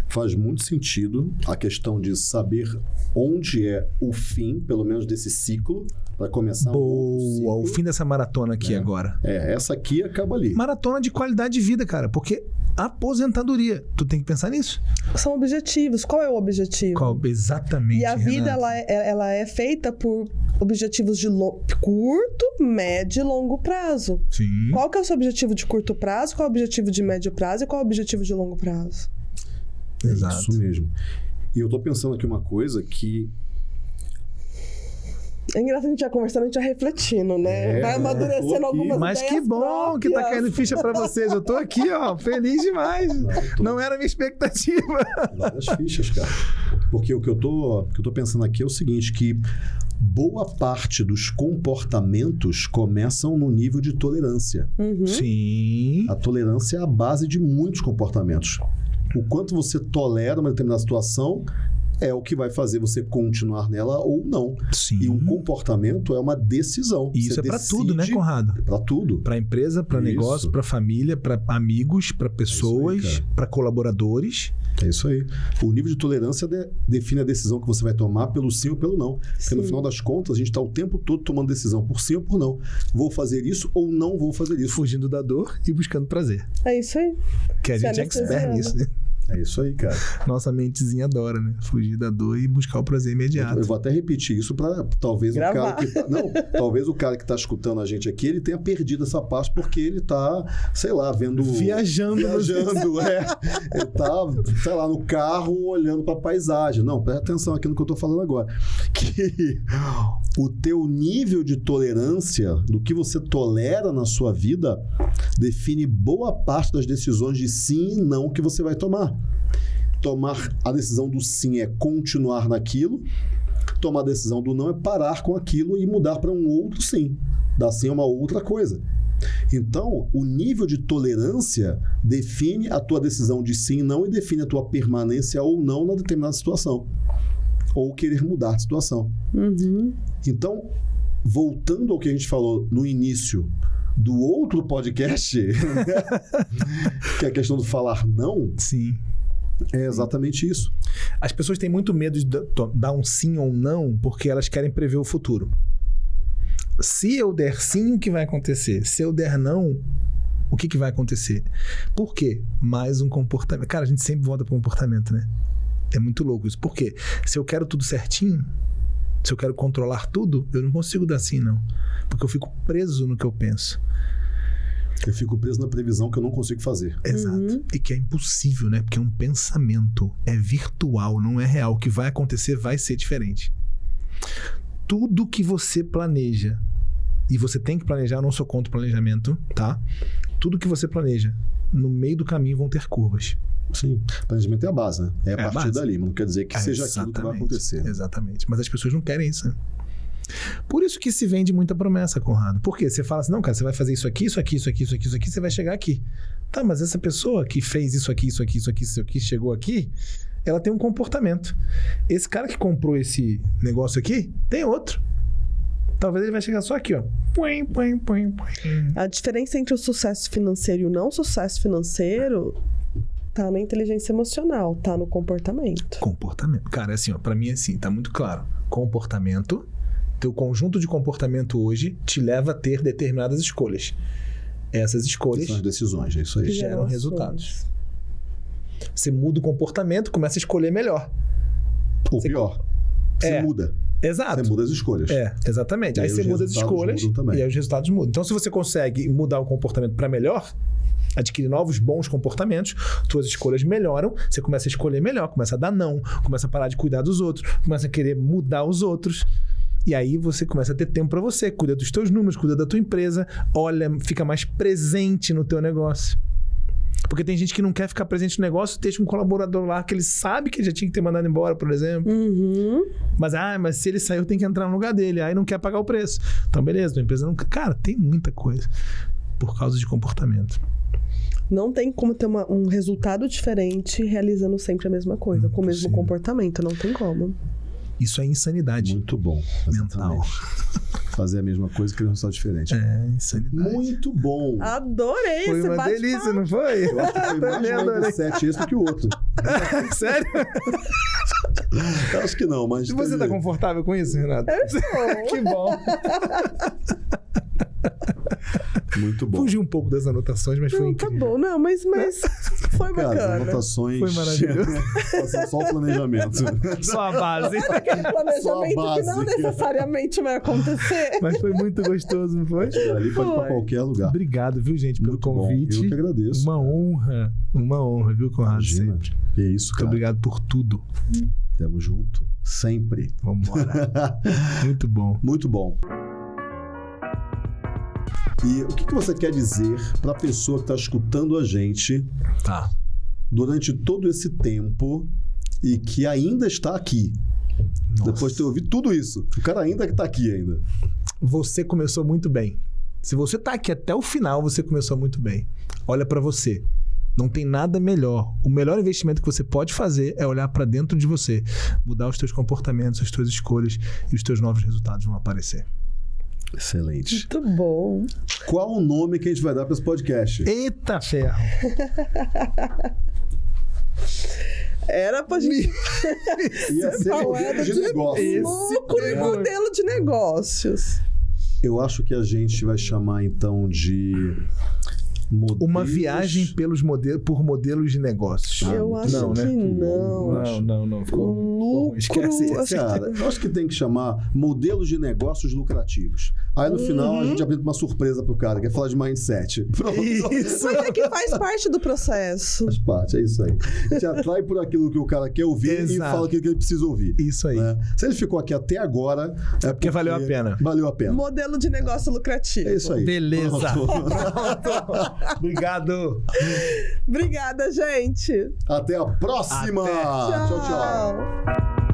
Faz muito sentido a questão de saber onde é o fim, pelo menos desse ciclo, para começar um Boa, o ciclo. fim dessa maratona aqui É. agora. É, essa aqui acaba ali. Maratona de qualidade de vida, cara, porque aposentadoria, tu tem que pensar nisso. São objetivos. Qual é o objetivo? Qual? Exatamente. E a vida, Renata. ela é, ela é feita por objetivos de lo- curto, médio e longo prazo. Sim. Qual que é o seu objetivo de curto prazo, qual é o objetivo de médio prazo e qual é o objetivo de longo prazo? É Exato. Isso mesmo. E eu tô pensando aqui uma coisa que É engraçado a gente já conversando, a gente já refletindo, né? É, Vai amadurecendo algumas Mas que bom que tá próprias. caindo ficha pra vocês. Eu tô aqui, ó, feliz demais. tô- Não era a minha expectativa. várias fichas, cara. Porque o que eu tô, o que eu tô pensando aqui é o seguinte, que boa parte dos comportamentos começam no nível de tolerância. Uhum. Sim. A tolerância é a base de muitos comportamentos. O quanto você tolera uma determinada situação é o que vai fazer você continuar nela ou não. Sim. E um comportamento é uma decisão. E isso Você é pra tudo, né, Conrado? Pra tudo. Pra empresa, pra Isso. negócio, pra família, pra amigos, pra pessoas, cara. pra colaboradores. É isso aí. O nível de tolerância de- define a decisão que você vai tomar pelo sim ou pelo não. Porque no Sim. final das contas, a gente está o tempo todo tomando decisão por sim ou por não. Vou fazer isso ou não vou fazer isso. Fugindo da dor e buscando prazer. É isso aí. Que a Se gente é expert nisso, né? É isso aí, cara. Nossa mentezinha adora, né? Fugir da dor e buscar o prazer imediato. Eu vou até repetir isso para talvez Gravar. o cara que tá, não, talvez o cara que está escutando a gente aqui, ele tenha perdido essa parte porque ele tá, sei lá, vendo Viajando. viajando, é. Ele tá, sei lá, no carro olhando para a paisagem. Não, presta atenção aqui no que eu tô falando agora. Que o teu nível de tolerância do que você tolera na sua vida define boa parte das decisões de sim e não que você vai tomar. Tomar a decisão do sim é continuar naquilo, tomar a decisão do não é parar com aquilo e mudar para um outro sim. Dar sim a uma outra coisa. Então, o nível de tolerância define a tua decisão de sim e não e define a tua permanência ou não na determinada situação. Ou querer mudar de situação. Uhum. Então, voltando ao que a gente falou no início do outro podcast, que é a questão do falar não, Sim. É exatamente isso. As pessoas têm muito medo de dar um sim ou não porque elas querem prever o futuro. Se eu der sim, o que vai acontecer? Se eu der não, o que, que vai acontecer? Por quê? Mais um comportamento. Cara, a gente sempre volta para comportamento, né? É muito louco isso. Por quê? Se eu quero tudo certinho, se eu quero controlar tudo, eu não consigo dar sim, não. Porque eu fico preso no que eu penso. Eu fico preso na previsão que eu não consigo fazer. Exato. Uhum. E que é impossível, né? Porque é um pensamento. É virtual, não é real. O que vai acontecer vai ser diferente. Tudo que você planeja, e você tem que planejar, eu não sou contra o planejamento, tá? Tudo que você planeja, no meio do caminho vão ter curvas. Sim. Planejamento é a base, né? É a É a partir base. dali, mas não quer dizer que seja aquilo que vai Exatamente. acontecer. Exatamente. Mas as pessoas não querem isso. né? Por isso que se vende muita promessa, Conrado. Por quê? Você fala assim, não, cara, você vai fazer isso aqui, isso aqui, isso aqui, isso aqui, isso aqui, você vai chegar aqui. Tá, mas essa pessoa que fez isso aqui, isso aqui, isso aqui, isso aqui, chegou aqui, ela tem um comportamento. Esse cara que comprou esse negócio aqui, tem outro. Talvez ele vai chegar só aqui, ó. Puim, puim, puim, puim. A diferença entre o sucesso financeiro e o não sucesso financeiro tá na inteligência emocional, tá no comportamento. Comportamento. Cara, é assim, ó, pra mim é assim, tá muito claro. Comportamento, teu conjunto de comportamento hoje te leva a ter determinadas escolhas. Essas escolhas São as decisões, é isso aí. geram resultados. Você muda o comportamento, começa a escolher melhor. Ou Você- pior, você É. muda. Exato. Você muda as escolhas. É, exatamente. E Aí, aí você muda as escolhas e aí os resultados mudam. Então, se você consegue mudar o comportamento para melhor, adquirir novos bons comportamentos, suas escolhas melhoram, você começa a escolher melhor, começa a dar não, começa a parar de cuidar dos outros, começa a querer mudar os outros. E aí você começa a ter tempo para você, cuida dos teus números, cuida da tua empresa, olha, fica mais presente no teu negócio. Porque tem gente que não quer ficar presente no negócio, deixa um colaborador lá que ele sabe que ele já tinha que ter mandado embora, por exemplo. Uhum. Mas, ah, mas se ele saiu, tem que entrar no lugar dele. Aí não quer pagar o preço. Então, beleza, tua empresa não. Cara, tem muita coisa por causa de comportamento. Não tem como ter uma- um resultado diferente realizando sempre a mesma coisa, com o mesmo comportamento. Não tem como. Isso é insanidade Muito bom. mental. Fazer a mesma coisa que um resultado diferente. É, insanidade. Muito bom. Adorei Foi esse uma bate-papo. delícia, não foi? Eu acho que foi mais Também adorei. mindset esse do que o outro. Sério? Eu acho que não, mas. E você tá dizer, confortável com isso, Renato? Eu estou. que bom. Muito bom. Fugi um pouco das anotações, mas foi Não, tá incrível. bom. Não, mas, mas foi Cara, as bacana. anotações. Foi maravilhoso. Só o planejamento. Só a base. Aquele planejamento que não necessariamente vai acontecer. Mas foi muito gostoso, não foi? Ali pode ir pra Foi. qualquer lugar. Obrigado, viu, gente, pelo Muito bom. convite. Eu que agradeço. Uma honra. Uma honra, viu, Conrado? Imagina. Sempre. Que isso, Muito cara. obrigado por tudo. Tamo junto. Sempre. Vamos embora. Muito bom. Muito bom. E o que, que você quer dizer para a pessoa que está escutando a gente Tá. durante todo esse tempo e que ainda está aqui? Nossa. Depois de ter ouvido tudo isso. O cara ainda está aqui ainda. Você começou muito bem. Se você tá aqui até o final, você começou muito bem. Olha pra você. Não tem nada melhor. O melhor investimento que você pode fazer é olhar pra dentro de você, mudar os teus comportamentos, as tuas escolhas e os teus novos resultados vão aparecer. Excelente. Muito bom. Qual o nome que a gente vai dar para esse podcast? Eita ferro! Era pra gente Ia ser modelo de de negócio. Esse lucro e pegou. modelo de negócios. Eu acho que a gente vai chamar então de modelos... Uma viagem pelos modelos, por modelos de negócios. Ah, Eu acho não, que né? não. Não, não, não. Ficou, ficou. Lucro, Esquece Cara, eu acho que tem que chamar modelos de negócios lucrativos. Aí no final Uhum. a gente abre uma surpresa pro cara, que é falar de mindset. Pronto. Isso. Mas é que faz parte do processo. Faz parte, é isso aí. A gente atrai por aquilo que o cara quer ouvir e Exato. fala aquilo que ele precisa ouvir. Isso aí. né? Se ele ficou aqui até agora, é porque, valeu a pena. Valeu a pena. Modelo de negócio lucrativo. É isso aí. Beleza. Obrigado. Obrigada, gente. Até a próxima. Até. tchau. tchau. tchau.